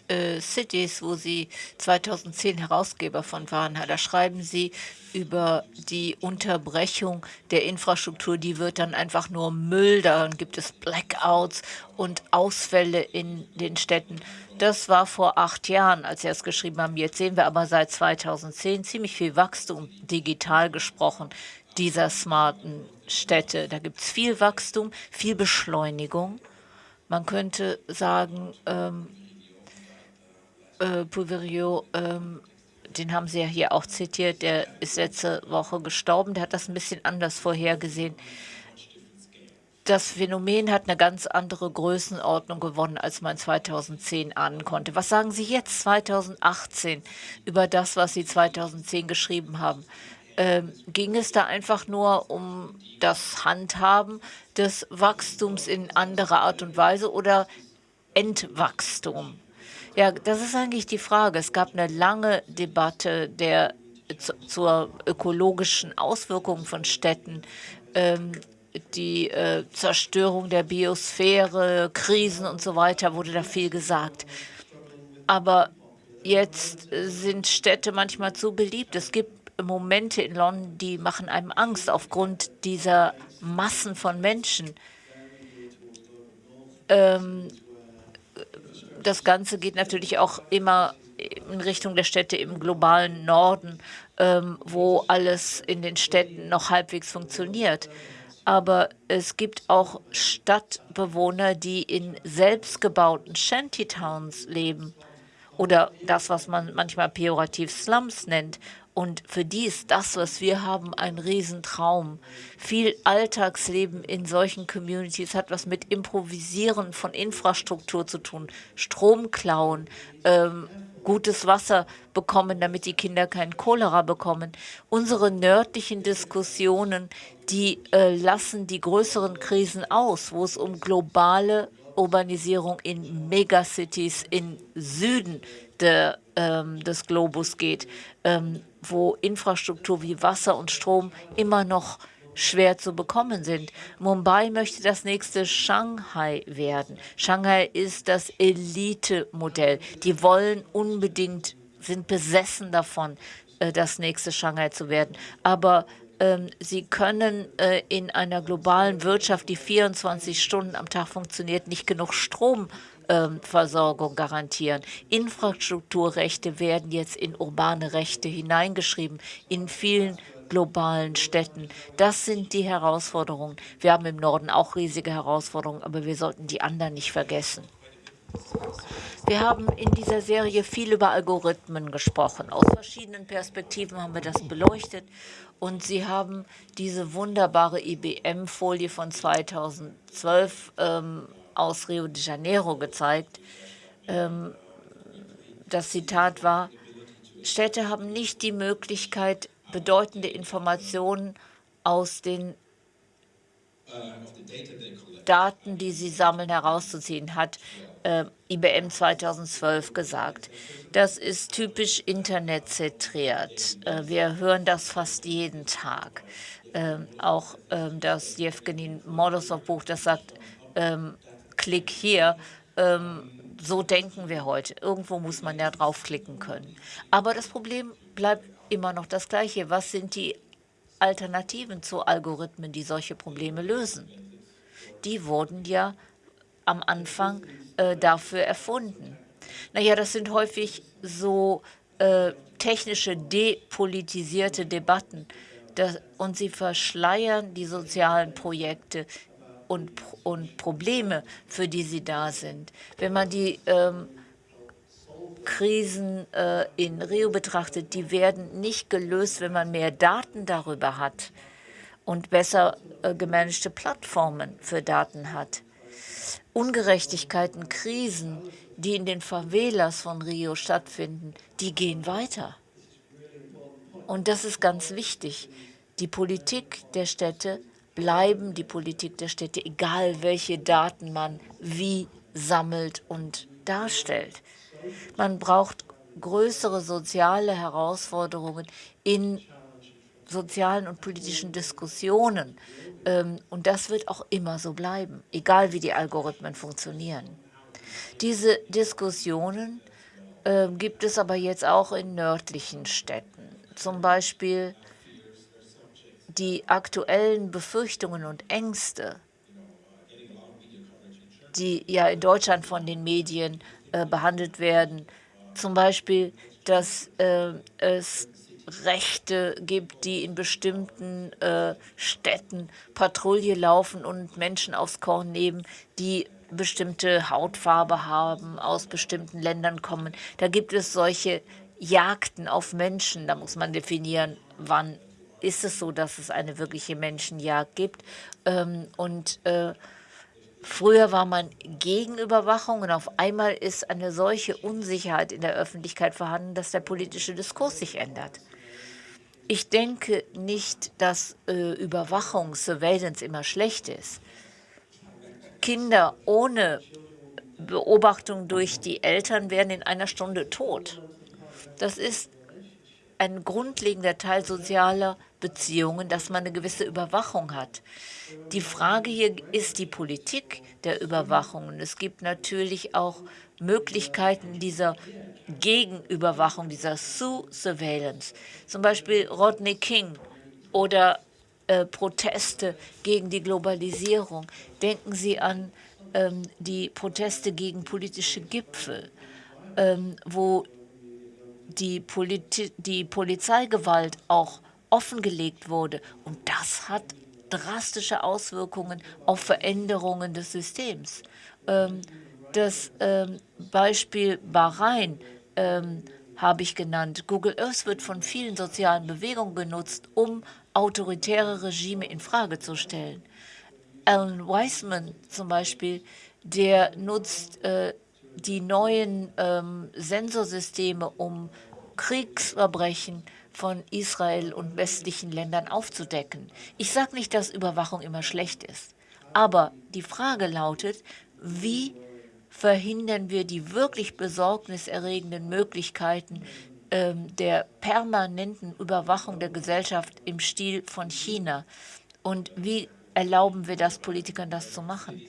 B: äh, Cities, wo Sie 2010 Herausgeber von waren, da schreiben Sie über die Unterbrechung der Infrastruktur. Die wird dann einfach nur Müll, dann gibt es Blackouts und Ausfälle in den Städten. Das war vor acht Jahren, als Sie es geschrieben haben. Jetzt sehen wir aber seit 2010 ziemlich viel Wachstum, digital gesprochen, dieser smarten Städte. Da gibt es viel Wachstum, viel Beschleunigung. Man könnte sagen, ähm, äh, ähm, den haben Sie ja hier auch zitiert, der ist letzte Woche gestorben, der hat das ein bisschen anders vorhergesehen. Das Phänomen hat eine ganz andere Größenordnung gewonnen, als man 2010 ahnen konnte. Was sagen Sie jetzt 2018 über das, was Sie 2010 geschrieben haben? Ähm, ging es da einfach nur um das Handhaben des Wachstums in anderer Art und Weise oder Entwachstum? Ja, das ist eigentlich die Frage. Es gab eine lange Debatte der zur ökologischen Auswirkung von Städten, ähm, die äh, Zerstörung der Biosphäre, Krisen und so weiter, wurde da viel gesagt. Aber jetzt sind Städte manchmal zu beliebt. Es gibt Momente in London, die machen einem Angst aufgrund dieser Massen von Menschen. Ähm, das Ganze geht natürlich auch immer in Richtung der Städte im globalen Norden, ähm, wo alles in den Städten noch halbwegs funktioniert. Aber es gibt auch Stadtbewohner, die in selbstgebauten Shantytowns leben oder das, was man manchmal pejorativ Slums nennt. Und für die ist das, was wir haben, ein Riesentraum. Viel Alltagsleben in solchen Communities hat was mit Improvisieren von Infrastruktur zu tun. Strom klauen, ähm, gutes Wasser bekommen, damit die Kinder keinen Cholera bekommen. Unsere nördlichen Diskussionen, die äh, lassen die größeren Krisen aus, wo es um globale Urbanisierung in Megacities im Süden der, ähm, des Globus geht. Ähm, wo Infrastruktur wie Wasser und Strom immer noch schwer zu bekommen sind. Mumbai möchte das nächste Shanghai werden. Shanghai ist das Elite-Modell. Die wollen unbedingt, sind besessen davon, äh, das nächste Shanghai zu werden. Aber sie können äh, in einer globalen Wirtschaft, die 24 Stunden am Tag funktioniert, nicht genug Strom ähm, garantieren. Infrastrukturrechte werden jetzt in urbane Rechte hineingeschrieben, in vielen globalen Städten. Das sind die Herausforderungen. Wir haben im Norden auch riesige Herausforderungen, aber wir sollten die anderen nicht vergessen. Wir haben in dieser Serie viel über Algorithmen gesprochen. Aus verschiedenen Perspektiven haben wir das beleuchtet. Und Sie haben diese wunderbare IBM-Folie von 2012 ähm, aus Rio de Janeiro gezeigt. Ähm, das Zitat war, Städte haben nicht die Möglichkeit, bedeutende Informationen aus den Daten, die sie sammeln, herauszuziehen, hat äh, IBM 2012 gesagt. Das ist typisch internetzentriert. Äh, wir hören das fast jeden Tag. Ähm, auch ähm, das Jevgeny Molosov-Buch, das sagt, ähm, Klick hier. Ähm, so denken wir heute. Irgendwo muss man ja draufklicken können. Aber das Problem bleibt immer noch das gleiche. Was sind die Alternativen zu Algorithmen, die solche Probleme lösen? Die wurden ja am Anfang äh, dafür erfunden. Naja, das sind häufig so äh, technische, depolitisierte Debatten. Das, und sie verschleiern die sozialen Projekte, und, und Probleme, für die sie da sind. Wenn man die ähm, Krisen äh, in Rio betrachtet, die werden nicht gelöst, wenn man mehr Daten darüber hat und besser äh, gemanagte Plattformen für Daten hat. Ungerechtigkeiten, Krisen, die in den Favelas von Rio stattfinden, die gehen weiter. Und das ist ganz wichtig. Die Politik der Städte bleiben die Politik der Städte, egal welche Daten man wie sammelt und darstellt. Man braucht größere soziale Herausforderungen in sozialen und politischen Diskussionen. Ähm, und das wird auch immer so bleiben, egal wie die Algorithmen funktionieren. Diese Diskussionen äh, gibt es aber jetzt auch in nördlichen Städten. Zum Beispiel die aktuellen Befürchtungen und Ängste, die ja in Deutschland von den Medien äh, behandelt werden. Zum Beispiel, dass äh, es Rechte gibt, die in bestimmten äh, Städten Patrouille laufen und Menschen aufs Korn nehmen, die bestimmte Hautfarbe haben, aus bestimmten Ländern kommen. Da gibt es solche Jagden auf Menschen. Da muss man definieren, wann ist es so, dass es eine wirkliche Menschenjagd gibt. Ähm, und äh, Früher war man gegen Überwachung und auf einmal ist eine solche Unsicherheit in der Öffentlichkeit vorhanden, dass der politische Diskurs sich ändert. Ich denke nicht, dass äh, Überwachung, Surveillance immer schlecht ist. Kinder ohne Beobachtung durch die Eltern werden in einer Stunde tot. Das ist ein grundlegender Teil sozialer Beziehungen, dass man eine gewisse Überwachung hat. Die Frage hier ist die Politik der Überwachung. Und es gibt natürlich auch Möglichkeiten dieser Gegenüberwachung, dieser Sue-Surveillance. Zum Beispiel Rodney King oder äh, Proteste gegen die Globalisierung. Denken Sie an ähm, die Proteste gegen politische Gipfel, ähm, wo die, Poli die Polizeigewalt auch offengelegt wurde. Und das hat drastische Auswirkungen auf Veränderungen des Systems. Ähm, das ähm, Beispiel Bahrain ähm, habe ich genannt. Google Earth wird von vielen sozialen Bewegungen genutzt, um autoritäre Regime in Frage zu stellen. Alan Weisman zum Beispiel, der nutzt äh, die neuen ähm, Sensorsysteme, um Kriegsverbrechen von Israel und westlichen Ländern aufzudecken. Ich sage nicht, dass Überwachung immer schlecht ist, aber die Frage lautet, wie verhindern wir die wirklich besorgniserregenden Möglichkeiten ähm, der permanenten Überwachung der Gesellschaft im Stil von China? Und wie erlauben wir das Politikern, das zu machen?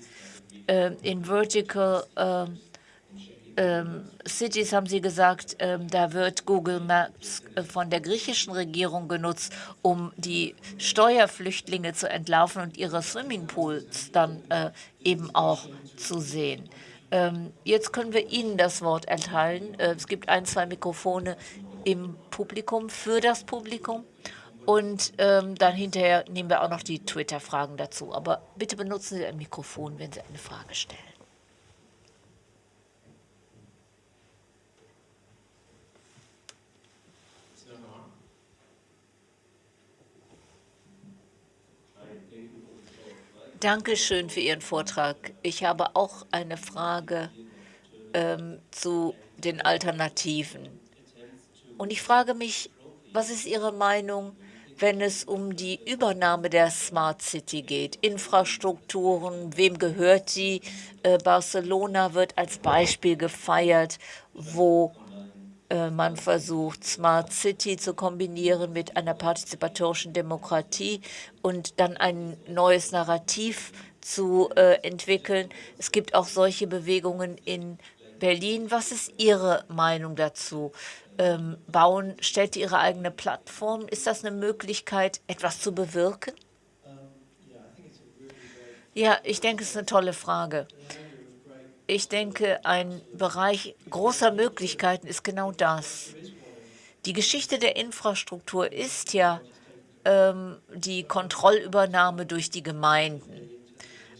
B: Ähm, in Vertical ähm, ähm, Cities haben Sie gesagt, ähm, da wird Google Maps äh, von der griechischen Regierung genutzt, um die Steuerflüchtlinge zu entlarven und ihre Swimmingpools dann äh, eben auch zu sehen. Ähm, jetzt können wir Ihnen das Wort erteilen. Äh, es gibt ein, zwei Mikrofone im Publikum, für das Publikum. Und ähm, dann hinterher nehmen wir auch noch die Twitter-Fragen dazu. Aber bitte benutzen Sie ein Mikrofon, wenn Sie eine Frage stellen. Danke schön für Ihren Vortrag. Ich habe auch eine Frage ähm, zu den Alternativen. Und ich frage mich, was ist Ihre Meinung, wenn es um die Übernahme der Smart City geht? Infrastrukturen, wem gehört die? Äh, Barcelona wird als Beispiel gefeiert, wo man versucht, Smart City zu kombinieren mit einer partizipatorischen Demokratie und dann ein neues Narrativ zu äh, entwickeln. Es gibt auch solche Bewegungen in Berlin. Was ist Ihre Meinung dazu? Ähm, bauen Städte ihre eigene Plattform? Ist das eine Möglichkeit, etwas zu bewirken? Ja, ich denke, es ist eine tolle Frage. Ich denke, ein Bereich großer Möglichkeiten ist genau das. Die Geschichte der Infrastruktur ist ja ähm, die Kontrollübernahme durch die Gemeinden.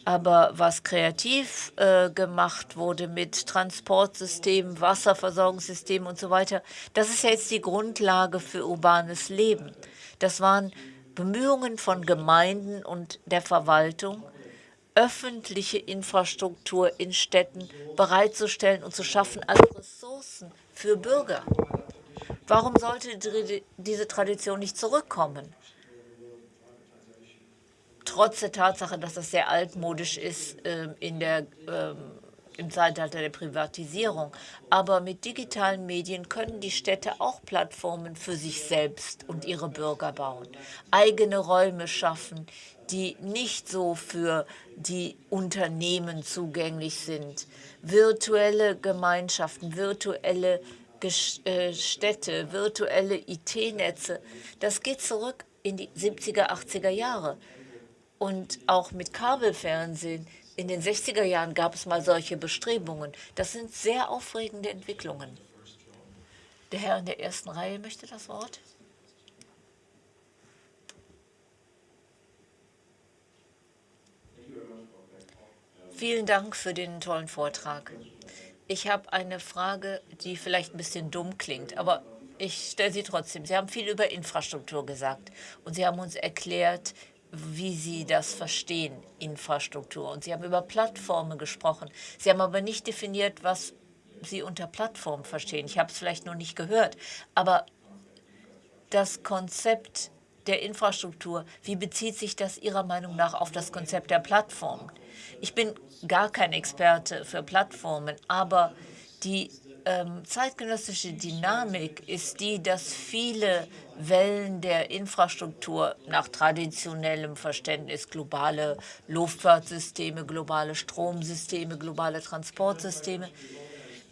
B: Aber was kreativ äh, gemacht wurde mit Transportsystemen, Wasserversorgungssystemen und so weiter, das ist ja jetzt die Grundlage für urbanes Leben. Das waren Bemühungen von Gemeinden und der Verwaltung, öffentliche Infrastruktur in Städten bereitzustellen und zu schaffen als Ressourcen für Bürger. Warum sollte diese Tradition nicht zurückkommen? Trotz der Tatsache, dass das sehr altmodisch ist äh, in der, äh, im Zeitalter der Privatisierung. Aber mit digitalen Medien können die Städte auch Plattformen für sich selbst und ihre Bürger bauen, eigene Räume schaffen, die nicht so für die Unternehmen zugänglich sind. Virtuelle Gemeinschaften, virtuelle äh, Städte, virtuelle IT-Netze, das geht zurück in die 70er, 80er Jahre. Und auch mit Kabelfernsehen. In den 60er Jahren gab es mal solche Bestrebungen. Das sind sehr aufregende Entwicklungen. Der Herr in der ersten Reihe möchte das Wort. Vielen Dank für den tollen Vortrag. Ich habe eine Frage, die vielleicht ein bisschen dumm klingt, aber ich stelle sie trotzdem. Sie haben viel über Infrastruktur gesagt und Sie haben uns erklärt, wie Sie das verstehen, Infrastruktur. Und Sie haben über Plattformen gesprochen. Sie haben aber nicht definiert, was Sie unter Plattform verstehen. Ich habe es vielleicht noch nicht gehört. Aber das Konzept der Infrastruktur, wie bezieht sich das Ihrer Meinung nach auf das Konzept der Plattform? Ich bin gar kein Experte für Plattformen, aber die ähm, zeitgenössische Dynamik ist die, dass viele Wellen der Infrastruktur nach traditionellem Verständnis, globale Luftfahrtsysteme, globale Stromsysteme, globale Transportsysteme,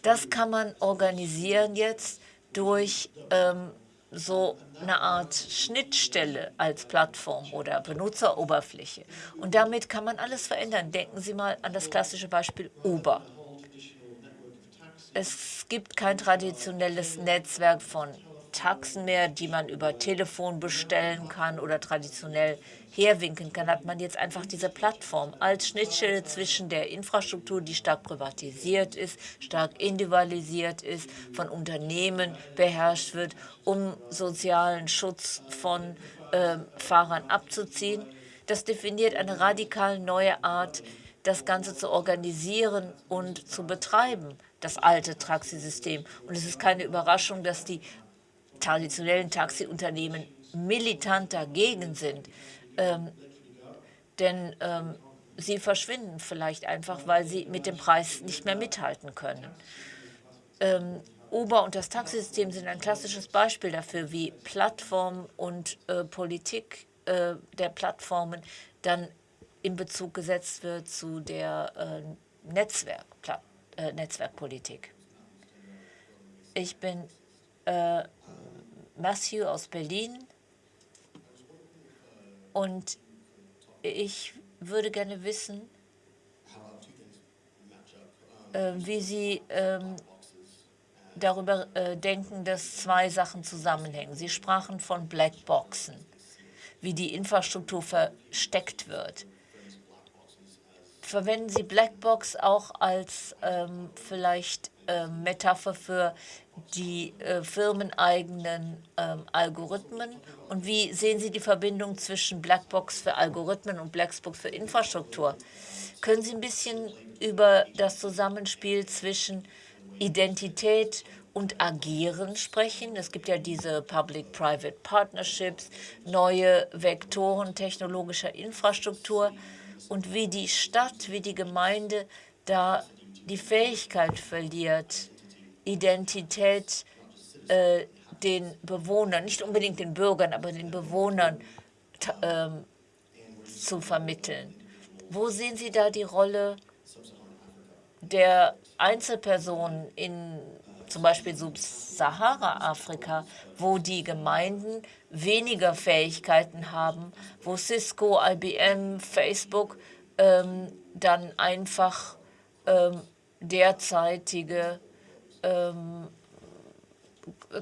B: das kann man organisieren jetzt durch ähm, so eine Art Schnittstelle als Plattform oder Benutzeroberfläche. Und damit kann man alles verändern. Denken Sie mal an das klassische Beispiel Uber. Es gibt kein traditionelles Netzwerk von Taxen mehr, die man über Telefon bestellen kann oder traditionell herwinken kann, hat man jetzt einfach diese Plattform als Schnittstelle zwischen der Infrastruktur, die stark privatisiert ist, stark individualisiert ist, von Unternehmen beherrscht wird, um sozialen Schutz von äh, Fahrern abzuziehen. Das definiert eine radikal neue Art, das Ganze zu organisieren und zu betreiben, das alte Taxisystem. Und es ist keine Überraschung, dass die traditionellen Taxiunternehmen militant dagegen sind. Ähm, denn ähm, sie verschwinden vielleicht einfach, weil sie mit dem Preis nicht mehr mithalten können. Ähm, Uber und das Taxisystem sind ein klassisches Beispiel dafür, wie Plattformen und äh, Politik äh, der Plattformen dann in Bezug gesetzt wird zu der äh, Netzwerk, äh, Netzwerkpolitik. Ich bin äh, Matthew aus Berlin und ich würde gerne wissen, äh, wie Sie ähm, darüber äh, denken, dass zwei Sachen zusammenhängen. Sie sprachen von Blackboxen, wie die Infrastruktur versteckt wird. Verwenden Sie Blackbox auch als ähm, vielleicht äh, Metapher für die äh, firmeneigenen ähm, Algorithmen? Und wie sehen Sie die Verbindung zwischen Blackbox für Algorithmen und Blackbox für Infrastruktur? Können Sie ein bisschen über das Zusammenspiel zwischen Identität und Agieren sprechen? Es gibt ja diese Public-Private Partnerships, neue Vektoren technologischer Infrastruktur und wie die Stadt, wie die Gemeinde da die Fähigkeit verliert, Identität äh, den Bewohnern, nicht unbedingt den Bürgern, aber den Bewohnern ähm, zu vermitteln. Wo sehen Sie da die Rolle der Einzelpersonen in zum Beispiel Subsahara-Afrika, wo die Gemeinden weniger Fähigkeiten haben, wo Cisco, IBM, Facebook ähm, dann einfach ähm, derzeitige ähm,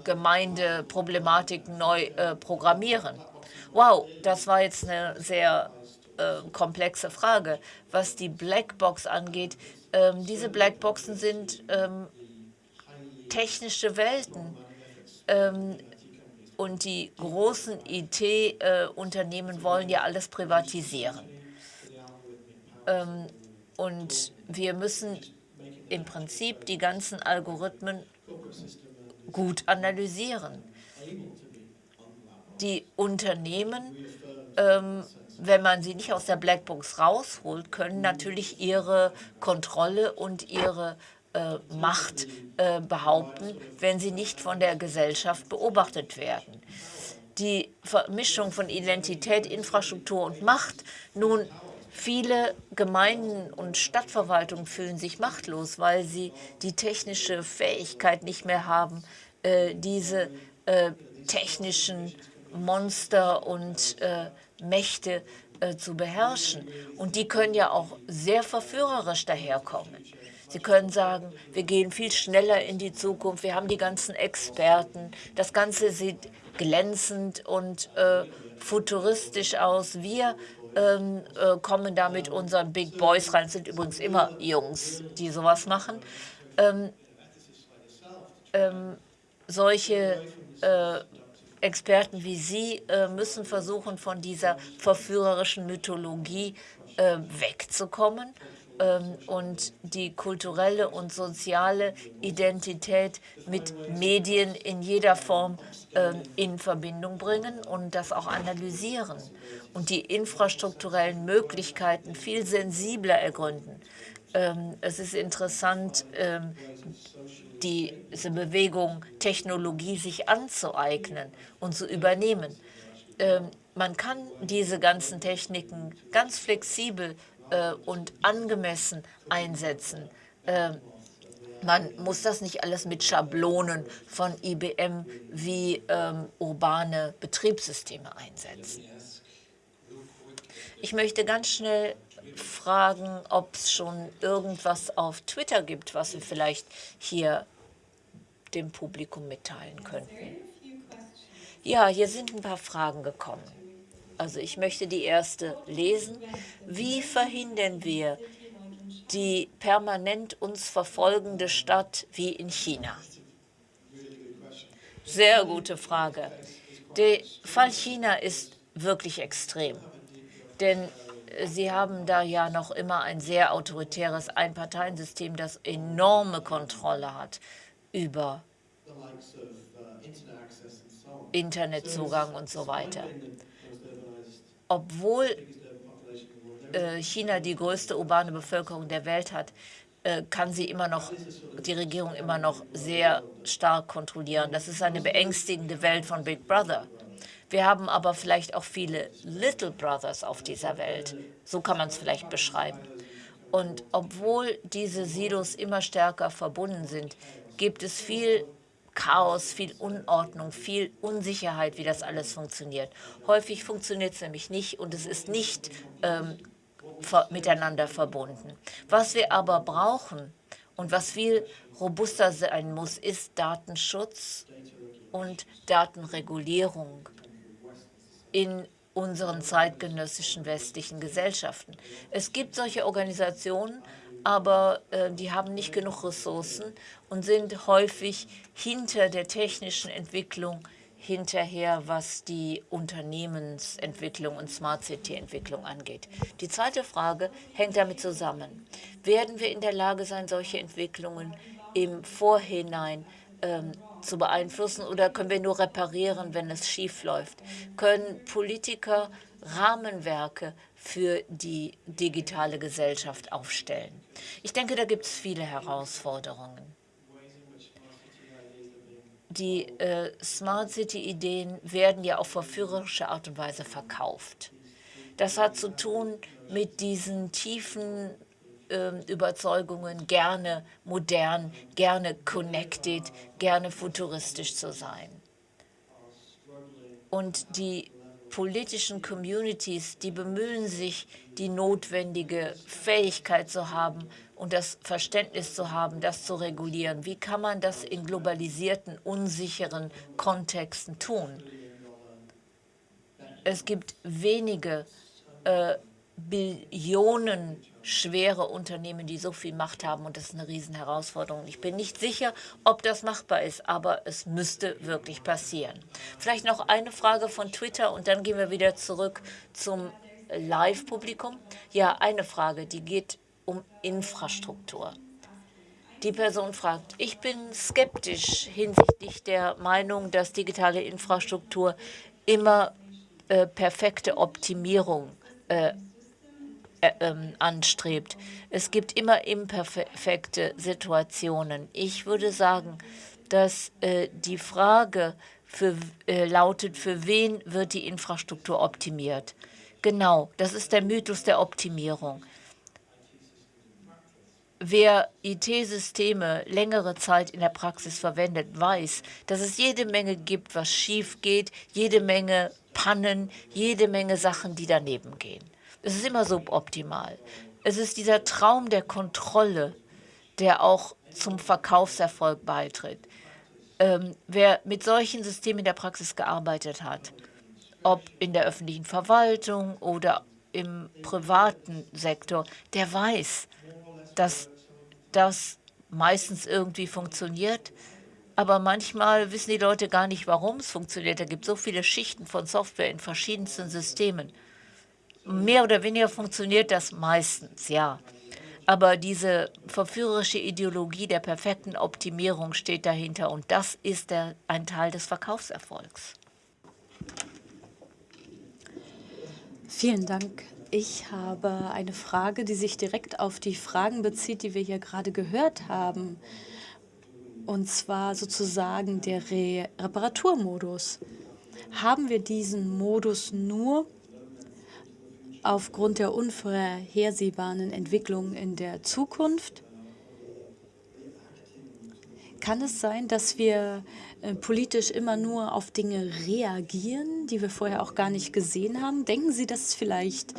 B: Gemeindeproblematiken neu äh, programmieren. Wow, das war jetzt eine sehr äh, komplexe Frage. Was die Blackbox angeht, ähm, diese Blackboxen sind ähm, technische Welten. Ähm, und die großen IT-Unternehmen äh, wollen ja alles privatisieren. Ähm, und wir müssen im Prinzip die ganzen Algorithmen gut analysieren. Die Unternehmen, ähm, wenn man sie nicht aus der Blackbox rausholt, können natürlich ihre Kontrolle und ihre äh, Macht äh, behaupten, wenn sie nicht von der Gesellschaft beobachtet werden. Die Vermischung von Identität, Infrastruktur und Macht, nun, viele Gemeinden und Stadtverwaltungen fühlen sich machtlos, weil sie die technische Fähigkeit nicht mehr haben, äh, diese äh, technischen Monster und äh, Mächte äh, zu beherrschen. Und die können ja auch sehr verführerisch daherkommen. Sie können sagen, wir gehen viel schneller in die Zukunft, wir haben die ganzen Experten, das Ganze sieht glänzend und äh, futuristisch aus. Wir ähm, äh, kommen da mit unseren Big Boys rein, sind übrigens immer Jungs, die sowas machen. Ähm, ähm, solche äh, Experten wie Sie äh, müssen versuchen, von dieser verführerischen Mythologie äh, wegzukommen und die kulturelle und soziale Identität mit Medien in jeder Form ähm, in Verbindung bringen und das auch analysieren und die infrastrukturellen Möglichkeiten viel sensibler ergründen. Ähm, es ist interessant, diese Bewegung Technologie sich anzueignen und zu übernehmen. Man kann diese ganzen Techniken ganz flexibel äh, und angemessen einsetzen. Äh, man muss das nicht alles mit Schablonen von IBM wie ähm, urbane Betriebssysteme einsetzen. Ich möchte ganz schnell fragen, ob es schon irgendwas auf Twitter gibt, was wir vielleicht hier dem Publikum mitteilen könnten. Ja, hier sind ein paar Fragen gekommen. Also ich möchte die erste lesen. Wie verhindern wir die permanent uns verfolgende Stadt wie in China? Sehr gute Frage. Der Fall China ist wirklich extrem, denn Sie haben da ja noch immer ein sehr autoritäres Einparteiensystem, das enorme Kontrolle hat über Internetzugang und so weiter obwohl äh, China die größte urbane Bevölkerung der Welt hat, äh, kann sie immer noch, die Regierung immer noch sehr stark kontrollieren. Das ist eine beängstigende Welt von Big Brother. Wir haben aber vielleicht auch viele Little Brothers auf dieser Welt. So kann man es vielleicht beschreiben. Und obwohl diese Silos immer stärker verbunden sind, gibt es viel Chaos, viel Unordnung, viel Unsicherheit, wie das alles funktioniert. Häufig funktioniert es nämlich nicht und es ist nicht ähm, ver miteinander verbunden. Was wir aber brauchen und was viel robuster sein muss, ist Datenschutz und Datenregulierung in unseren zeitgenössischen westlichen Gesellschaften. Es gibt solche Organisationen, aber äh, die haben nicht genug Ressourcen und sind häufig hinter der technischen Entwicklung hinterher, was die Unternehmensentwicklung und Smart City-Entwicklung angeht. Die zweite Frage hängt damit zusammen. Werden wir in der Lage sein, solche Entwicklungen im Vorhinein ähm, zu beeinflussen oder können wir nur reparieren, wenn es schief läuft? Können Politiker Rahmenwerke für die digitale Gesellschaft aufstellen? Ich denke, da gibt es viele Herausforderungen. Die äh, Smart City-Ideen werden ja auf verführerische Art und Weise verkauft. Das hat zu tun mit diesen tiefen äh, Überzeugungen, gerne modern, gerne connected, gerne futuristisch zu sein. Und die politischen Communities, die bemühen sich, die notwendige Fähigkeit zu haben und das Verständnis zu haben, das zu regulieren. Wie kann man das in globalisierten, unsicheren Kontexten tun? Es gibt wenige äh, billionenschwere Unternehmen, die so viel Macht haben und das ist eine Riesenherausforderung. Ich bin nicht sicher, ob das machbar ist, aber es müsste wirklich passieren. Vielleicht noch eine Frage von Twitter und dann gehen wir wieder zurück zum Live-Publikum. Ja, eine Frage, die geht um Infrastruktur. Die Person fragt, ich bin skeptisch hinsichtlich der Meinung, dass digitale Infrastruktur immer äh, perfekte Optimierung äh, anstrebt. Es gibt immer imperfekte Situationen. Ich würde sagen, dass äh, die Frage für, äh, lautet, für wen wird die Infrastruktur optimiert? Genau, das ist der Mythos der Optimierung. Wer IT-Systeme längere Zeit in der Praxis verwendet, weiß, dass es jede Menge gibt, was schief geht, jede Menge Pannen, jede Menge Sachen, die daneben gehen. Es ist immer suboptimal. Es ist dieser Traum der Kontrolle, der auch zum Verkaufserfolg beitritt. Ähm, wer mit solchen Systemen in der Praxis gearbeitet hat, ob in der öffentlichen Verwaltung oder im privaten Sektor, der weiß, dass das meistens irgendwie funktioniert. Aber manchmal wissen die Leute gar nicht, warum es funktioniert. Da gibt es so viele Schichten von Software in verschiedensten Systemen. Mehr oder weniger funktioniert das meistens, ja. Aber diese verführerische Ideologie der perfekten Optimierung steht dahinter und das ist der, ein Teil des Verkaufserfolgs.
D: Vielen Dank. Ich habe eine Frage, die sich direkt auf die Fragen bezieht, die wir hier gerade gehört haben. Und zwar sozusagen der Re Reparaturmodus. Haben wir diesen Modus nur aufgrund der unvorhersehbaren Entwicklung in der Zukunft? Kann es sein, dass wir äh, politisch immer nur auf Dinge reagieren, die wir vorher auch gar nicht gesehen haben? Denken Sie, dass es vielleicht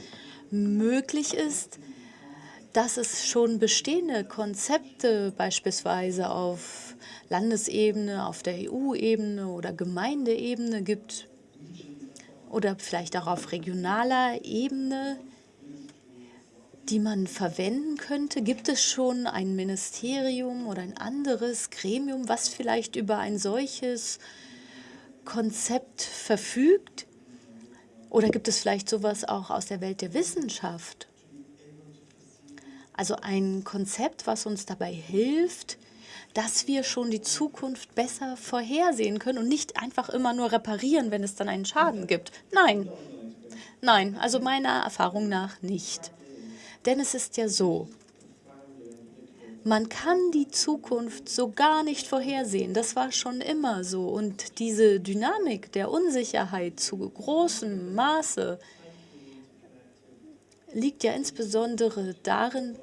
D: möglich ist, dass es schon bestehende Konzepte beispielsweise auf Landesebene, auf der EU-Ebene oder Gemeindeebene gibt oder vielleicht auch auf regionaler Ebene, die man verwenden könnte? Gibt es schon ein Ministerium oder ein anderes Gremium, was vielleicht über ein solches Konzept verfügt? Oder gibt es vielleicht sowas auch aus der Welt der Wissenschaft? Also ein Konzept, was uns dabei hilft, dass wir schon die Zukunft besser vorhersehen können und nicht einfach immer nur reparieren, wenn es dann einen Schaden gibt. Nein, nein, also meiner Erfahrung nach nicht. Denn es ist ja so, man kann die Zukunft so gar nicht vorhersehen. Das war schon immer so. Und diese Dynamik der Unsicherheit zu großem Maße liegt ja insbesondere darin,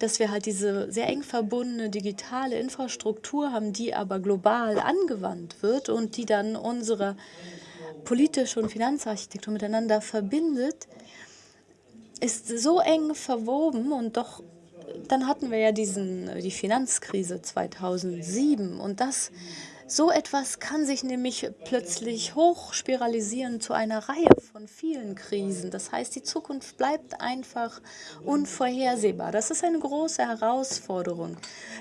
D: dass wir halt diese sehr eng verbundene digitale Infrastruktur haben, die aber global angewandt wird und die dann unsere politische und Finanzarchitektur miteinander verbindet, ist so eng verwoben und doch, dann hatten wir ja diesen, die Finanzkrise 2007 und das so etwas kann sich nämlich plötzlich hochspiralisieren zu einer Reihe von vielen Krisen. Das heißt, die Zukunft bleibt einfach unvorhersehbar. Das ist eine große Herausforderung.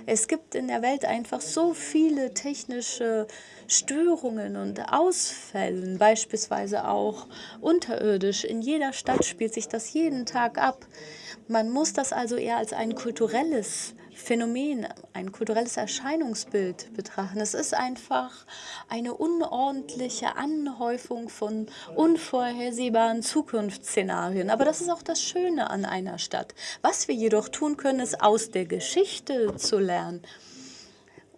D: Es gibt in der Welt einfach so viele technische Störungen und Ausfällen, beispielsweise auch unterirdisch. In jeder Stadt spielt sich das jeden Tag ab. Man muss das also eher als ein kulturelles Phänomen, ein kulturelles Erscheinungsbild betrachten. Es ist einfach eine unordentliche Anhäufung von unvorhersehbaren Zukunftsszenarien. Aber das ist auch das Schöne an einer Stadt. Was wir jedoch tun können, ist aus der Geschichte zu lernen.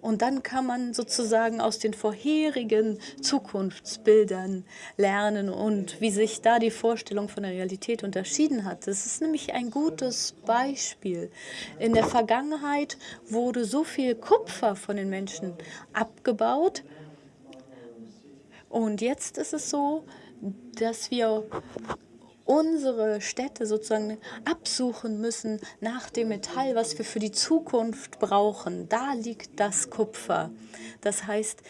D: Und dann kann man sozusagen aus den vorherigen Zukunftsbildern lernen und wie sich da die Vorstellung von der Realität unterschieden hat. Das ist nämlich ein gutes Beispiel. In der Vergangenheit wurde so viel Kupfer von den Menschen abgebaut. Und jetzt ist es so, dass wir unsere Städte sozusagen absuchen müssen nach dem Metall, was wir für die Zukunft brauchen. Da liegt das Kupfer. Das heißt,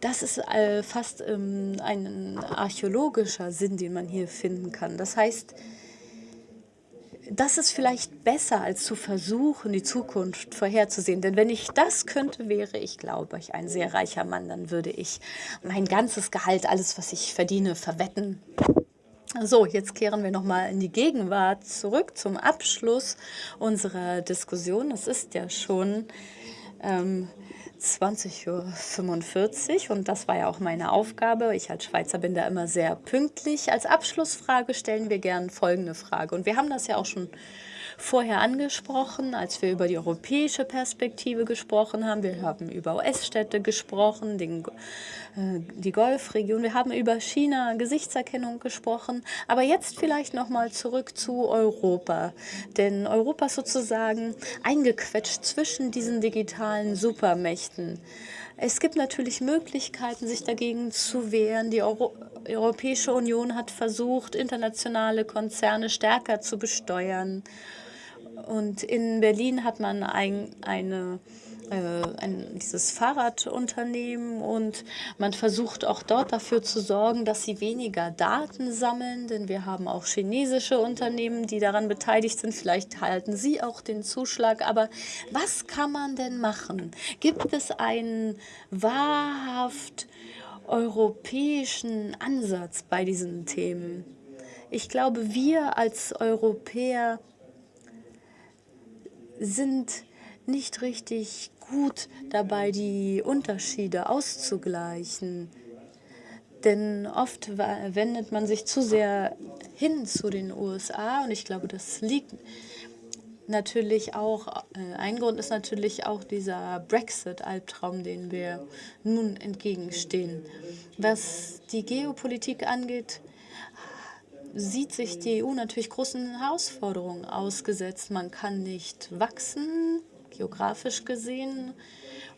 D: das ist äh, fast ähm, ein archäologischer Sinn, den man hier finden kann. Das heißt, das ist vielleicht besser, als zu versuchen, die Zukunft vorherzusehen. Denn wenn ich das könnte, wäre ich, glaube ich, ein sehr reicher Mann. Dann würde ich mein ganzes Gehalt, alles, was ich verdiene, verwetten. So, jetzt kehren wir nochmal in die Gegenwart zurück zum Abschluss unserer Diskussion. Es ist ja schon ähm, 20.45 Uhr und das war ja auch meine Aufgabe. Ich als Schweizer bin da immer sehr pünktlich. Als Abschlussfrage stellen wir gern folgende Frage und wir haben das ja auch schon vorher angesprochen, als wir über die europäische Perspektive gesprochen haben. Wir haben über US-Städte gesprochen, den, äh, die Golfregion. Wir haben über China, Gesichtserkennung gesprochen. Aber jetzt vielleicht noch mal zurück zu Europa. Denn Europa ist sozusagen eingequetscht zwischen diesen digitalen Supermächten. Es gibt natürlich Möglichkeiten, sich dagegen zu wehren. Die Euro Europäische Union hat versucht, internationale Konzerne stärker zu besteuern. Und in Berlin hat man ein, eine, äh, ein, dieses Fahrradunternehmen und man versucht auch dort dafür zu sorgen, dass sie weniger Daten sammeln, denn wir haben auch chinesische Unternehmen, die daran beteiligt sind. Vielleicht halten sie auch den Zuschlag. Aber was kann man denn machen? Gibt es einen wahrhaft europäischen Ansatz bei diesen Themen? Ich glaube, wir als Europäer sind nicht richtig gut dabei, die Unterschiede auszugleichen. Denn oft wendet man sich zu sehr hin zu den USA und ich glaube, das liegt natürlich auch, äh, ein Grund ist natürlich auch dieser Brexit-Albtraum, den wir nun entgegenstehen. Was die Geopolitik angeht, sieht sich die EU natürlich großen Herausforderungen ausgesetzt. Man kann nicht wachsen, geografisch gesehen.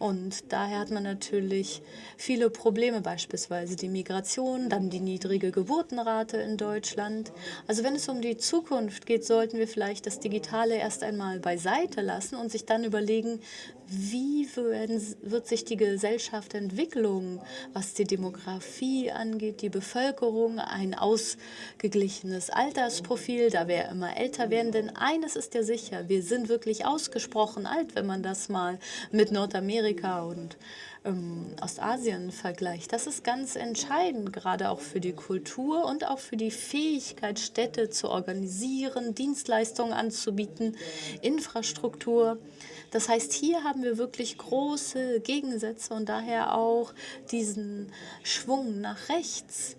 D: Und daher hat man natürlich viele Probleme, beispielsweise die Migration, dann die niedrige Geburtenrate in Deutschland. Also wenn es um die Zukunft geht, sollten wir vielleicht das Digitale erst einmal beiseite lassen und sich dann überlegen, wie wird sich die Gesellschaft entwickeln, was die Demografie angeht, die Bevölkerung, ein ausgeglichenes Altersprofil, da wir immer älter werden. Denn eines ist ja sicher, wir sind wirklich ausgesprochen alt, wenn man das mal mit Nordamerika und ähm, Ostasien vergleicht. Das ist ganz entscheidend, gerade auch für die Kultur und auch für die Fähigkeit, Städte zu organisieren, Dienstleistungen anzubieten, Infrastruktur. Das heißt, hier haben wir wirklich große Gegensätze und daher auch diesen Schwung nach rechts.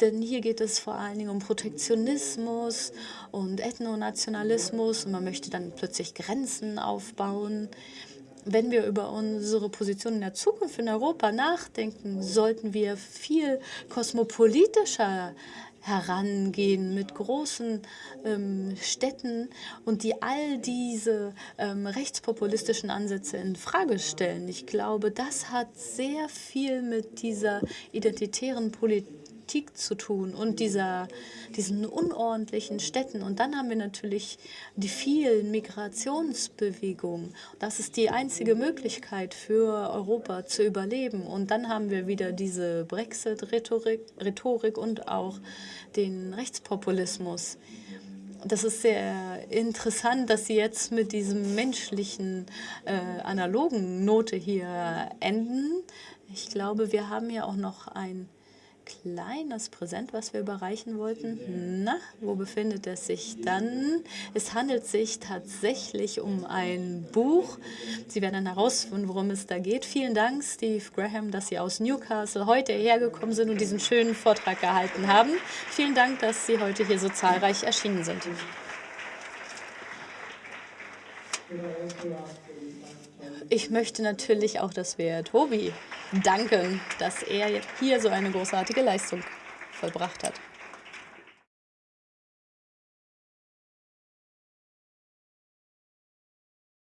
D: Denn hier geht es vor allen Dingen um Protektionismus und Ethnonationalismus und man möchte dann plötzlich Grenzen aufbauen. Wenn wir über unsere Position in der Zukunft in Europa nachdenken, sollten wir viel kosmopolitischer herangehen mit großen ähm, Städten und die all diese ähm, rechtspopulistischen Ansätze in Frage stellen. Ich glaube, das hat sehr viel mit dieser identitären Politik Politik zu tun und dieser, diesen unordentlichen Städten. Und dann haben wir natürlich die vielen Migrationsbewegungen. Das ist die einzige Möglichkeit für Europa zu überleben. Und dann haben wir wieder diese Brexit-Rhetorik Rhetorik und auch den Rechtspopulismus. Das ist sehr interessant, dass Sie jetzt mit diesem menschlichen, äh, analogen Note hier enden. Ich glaube, wir haben ja auch noch ein kleines Präsent, was wir überreichen wollten. Na, wo befindet es sich dann? Es handelt sich tatsächlich um ein Buch. Sie werden dann herausfinden, worum es da geht. Vielen Dank, Steve Graham, dass Sie aus Newcastle heute hergekommen sind und diesen schönen Vortrag gehalten haben. Vielen Dank, dass Sie heute hier so zahlreich erschienen sind. Ich möchte natürlich auch, dass wir Tobi danken, dass er hier so eine großartige Leistung vollbracht hat.